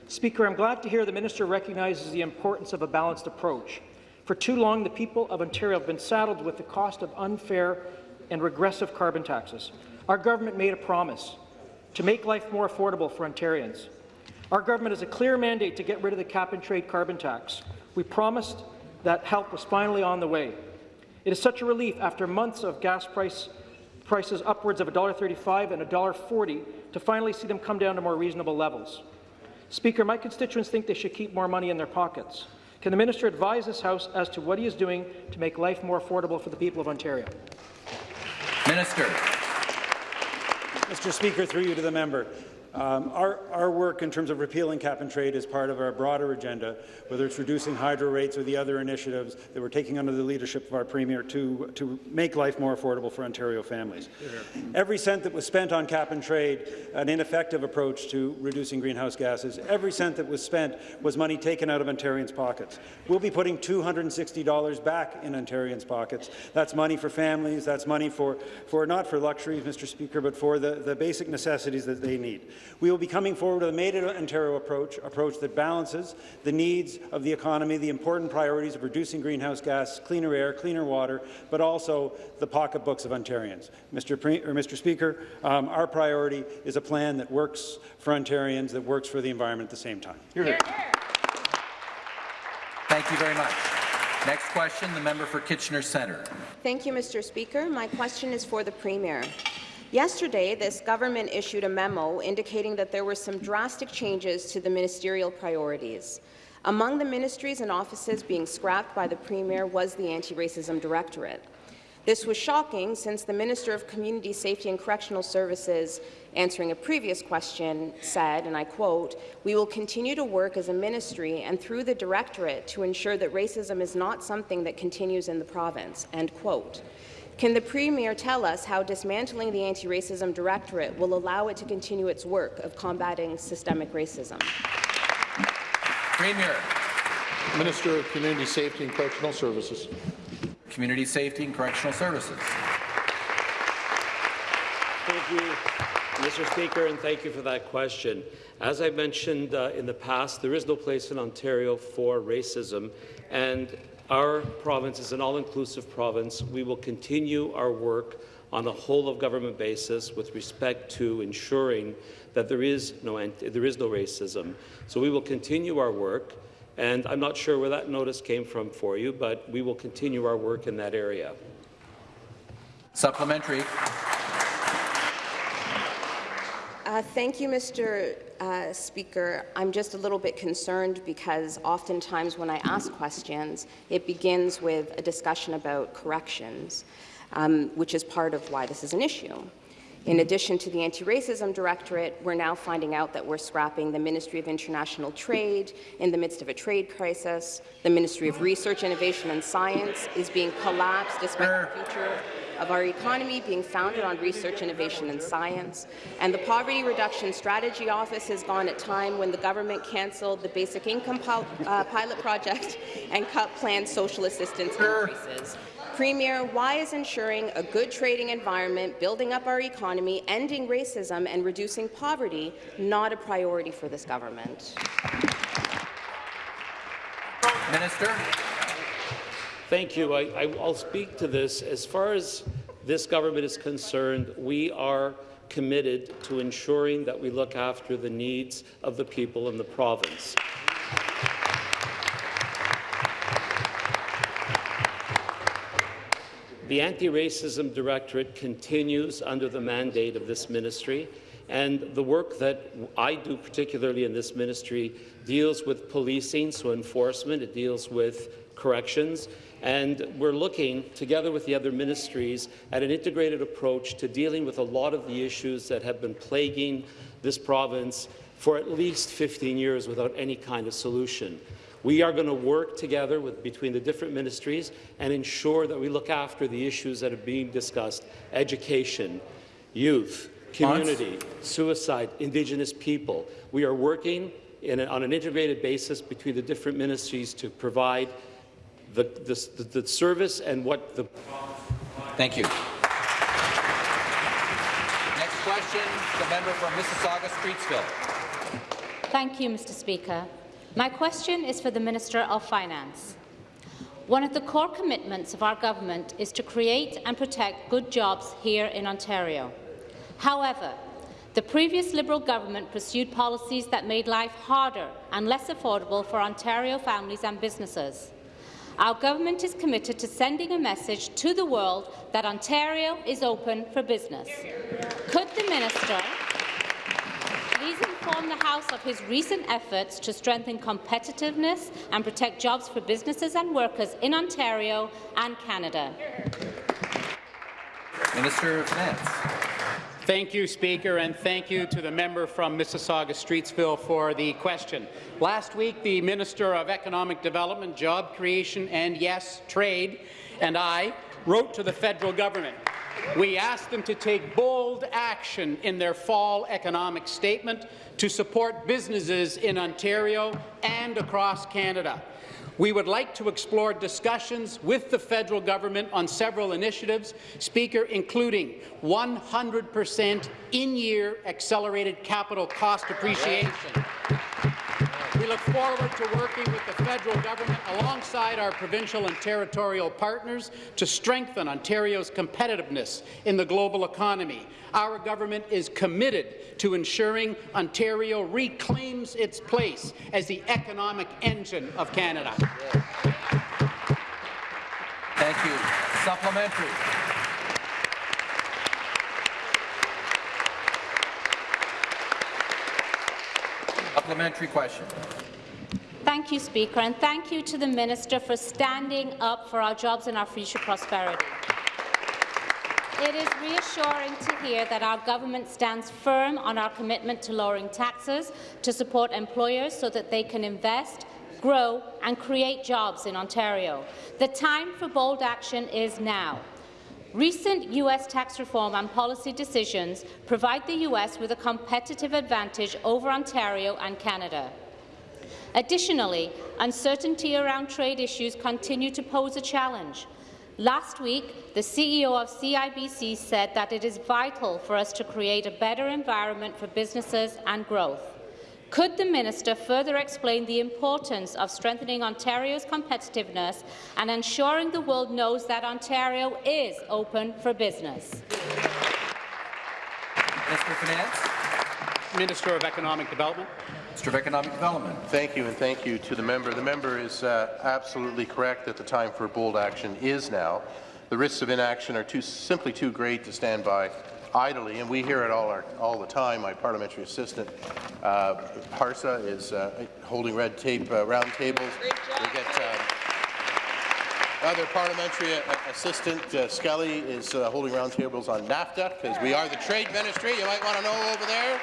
Speaker, I'm glad to hear the minister recognizes the importance of a balanced approach. For too long, the people of Ontario have been saddled with the cost of unfair and regressive carbon taxes. Our government made a promise to make life more affordable for Ontarians. Our government has a clear mandate to get rid of the cap-and-trade carbon tax. We promised that help was finally on the way. It is such a relief after months of gas price, prices upwards of $1.35 and $1.40 to finally see them come down to more reasonable levels. Speaker, my constituents think they should keep more money in their pockets. Can the minister advise this House as to what he is doing to make life more affordable for the people of Ontario? Minister. Mr. Speaker, through you to the member. Um, our, our, work in terms of repealing cap and trade is part of our broader agenda, whether it's reducing hydro rates or the other initiatives that we're taking under the leadership of our Premier to, to make life more affordable for Ontario families. Every cent that was spent on cap and trade, an ineffective approach to reducing greenhouse gases, every cent that was spent was money taken out of Ontarians' pockets. We'll be putting $260 back in Ontarians' pockets. That's money for families, that's money for, for not for luxuries, Mr. Speaker, but for the, the basic necessities that they need. We will be coming forward with a Made in Ontario approach, approach that balances the needs of the economy, the important priorities of reducing greenhouse gas, cleaner air, cleaner water, but also the pocketbooks of Ontarians. Mr. Pre or Mr. Speaker, um, our priority is a plan that works for Ontarians, that works for the environment at the same time. Hear, hear. Thank you very much. Next question, the member for Kitchener Centre. Thank you, Mr. Speaker. My question is for the Premier. Yesterday, this government issued a memo indicating that there were some drastic changes to the ministerial priorities. Among the ministries and offices being scrapped by the Premier was the Anti-Racism Directorate. This was shocking since the Minister of Community Safety and Correctional Services, answering a previous question, said, and I quote, we will continue to work as a ministry and through the Directorate to ensure that racism is not something that continues in the province, end quote. Can the Premier tell us how dismantling the Anti-Racism Directorate will allow it to continue its work of combating systemic racism? Premier. Minister of Community Safety and Correctional Services. Community Safety and Correctional Services. Thank you, Mr. Speaker, and thank you for that question. As I mentioned uh, in the past, there is no place in Ontario for racism, and our province is an all-inclusive province. We will continue our work on a whole-of-government basis with respect to ensuring that there is no there is no racism. So we will continue our work, and I'm not sure where that notice came from for you, but we will continue our work in that area. Supplementary. Uh, thank you, Mr. Uh, Speaker. I'm just a little bit concerned because oftentimes when I ask questions, it begins with a discussion about corrections, um, which is part of why this is an issue. In addition to the Anti-Racism Directorate, we're now finding out that we're scrapping the Ministry of International Trade in the midst of a trade crisis. The Ministry of Research, Innovation and Science is being collapsed despite the future of our economy being founded on research, innovation and science. And the Poverty Reduction Strategy Office has gone at time when the government cancelled the basic income uh, pilot project and cut planned social assistance increases. Premier, why is ensuring a good trading environment, building up our economy, ending racism and reducing poverty not a priority for this government? Minister. Thank you. I, will speak to this. As far as this government is concerned, we are committed to ensuring that we look after the needs of the people in the province. The Anti-Racism Directorate continues under the mandate of this ministry, and the work that I do, particularly in this ministry, deals with policing, so enforcement, it deals with corrections, and we're looking, together with the other ministries, at an integrated approach to dealing with a lot of the issues that have been plaguing this province for at least 15 years without any kind of solution. We are going to work together with, between the different ministries and ensure that we look after the issues that are being discussed, education, youth, community, suicide, Indigenous people. We are working a, on an integrated basis between the different ministries to provide the, the, the service and what the... Thank you. Next question, the member from Mississauga-Streetsville. Thank you, Mr. Speaker. My question is for the Minister of Finance. One of the core commitments of our government is to create and protect good jobs here in Ontario. However, the previous Liberal government pursued policies that made life harder and less affordable for Ontario families and businesses. Our government is committed to sending a message to the world that Ontario is open for business. Could the minister please inform the House of his recent efforts to strengthen competitiveness and protect jobs for businesses and workers in Ontario and Canada? Minister of Finance. Thank you, Speaker, and thank you to the member from Mississauga-Streetsville for the question. Last week, the Minister of Economic Development, Job Creation and, yes, Trade and I wrote to the federal government. We asked them to take bold action in their fall economic statement to support businesses in Ontario and across Canada. We would like to explore discussions with the federal government on several initiatives, Speaker, including 100% in-year accelerated capital cost appreciation. Look forward to working with the federal government alongside our provincial and territorial partners to strengthen Ontario's competitiveness in the global economy. Our government is committed to ensuring Ontario reclaims its place as the economic engine of Canada. Thank you. Supplementary. Supplementary question. Thank you, Speaker, and thank you to the Minister for standing up for our jobs and our future prosperity. It is reassuring to hear that our government stands firm on our commitment to lowering taxes to support employers so that they can invest, grow and create jobs in Ontario. The time for bold action is now. Recent U.S. tax reform and policy decisions provide the U.S. with a competitive advantage over Ontario and Canada. Additionally, uncertainty around trade issues continue to pose a challenge. Last week, the CEO of CIBC said that it is vital for us to create a better environment for businesses and growth. Could the minister further explain the importance of strengthening Ontario's competitiveness and ensuring the world knows that Ontario is open for business? Minister of Finance. Minister of Economic Development. Minister of Economic Development. Thank you, and thank you to the member. The member is uh, absolutely correct that the time for bold action is now. The risks of inaction are too, simply too great to stand by idly, and we hear it all, our, all the time. My parliamentary assistant, uh, Parsa, is uh, holding red tape uh, round tables. We get uh, other parliamentary uh, assistant, uh, Skelly, is uh, holding round tables on NAFTA, because we are the trade ministry. You might want to know over there.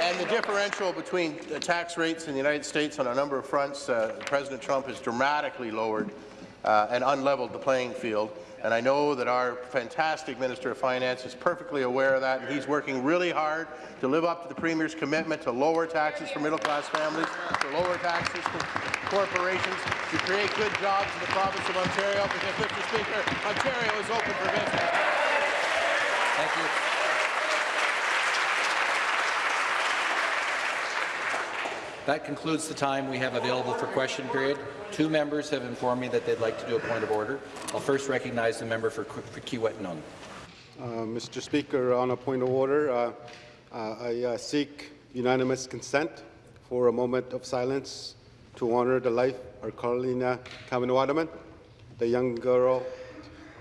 And the differential between the tax rates in the United States on a number of fronts, uh, President Trump has dramatically lowered uh, and unleveled the playing field. And I know that our fantastic Minister of Finance is perfectly aware of that, and he's working really hard to live up to the Premier's commitment to lower taxes for middle-class families, to lower taxes for corporations, to create good jobs in the province of Ontario, because, Mr. Speaker, Ontario is open for business. Thank you. That concludes the time we have available for question period. Two members have informed me that they'd like to do a point of order. I'll first recognize the member for, for Kiiwetinoong. Uh, Mr. Speaker, on a point of order, uh, uh, I uh, seek unanimous consent for a moment of silence to honour the life of Carolina Kaminawadaman, the young girl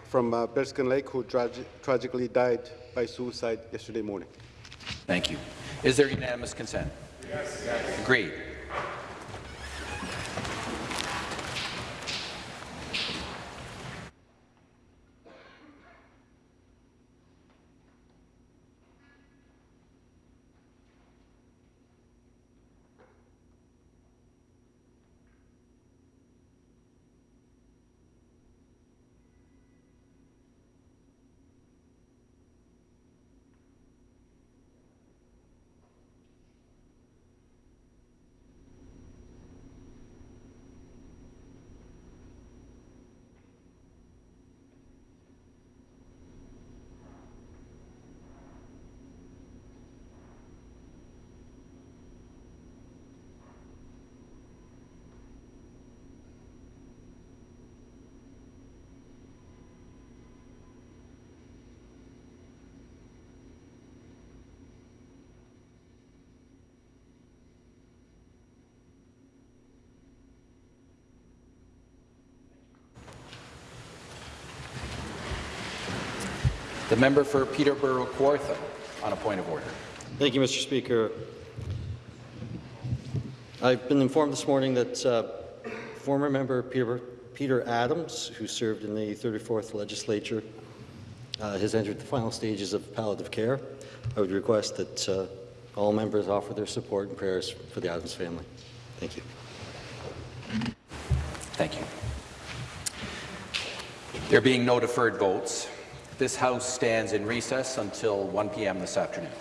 from uh, Bearskin Lake who tragi tragically died by suicide yesterday morning. Thank you. Is there unanimous consent? Yes. Agreed. The member for Peterborough Kawartha on a point of order. Thank you, Mr. Speaker. I've been informed this morning that uh, former member Peter, Peter Adams, who served in the 34th legislature, uh, has entered the final stages of palliative care. I would request that uh, all members offer their support and prayers for the Adams family. Thank you. Thank you. There being no deferred votes, this House stands in recess until 1 p.m. this afternoon.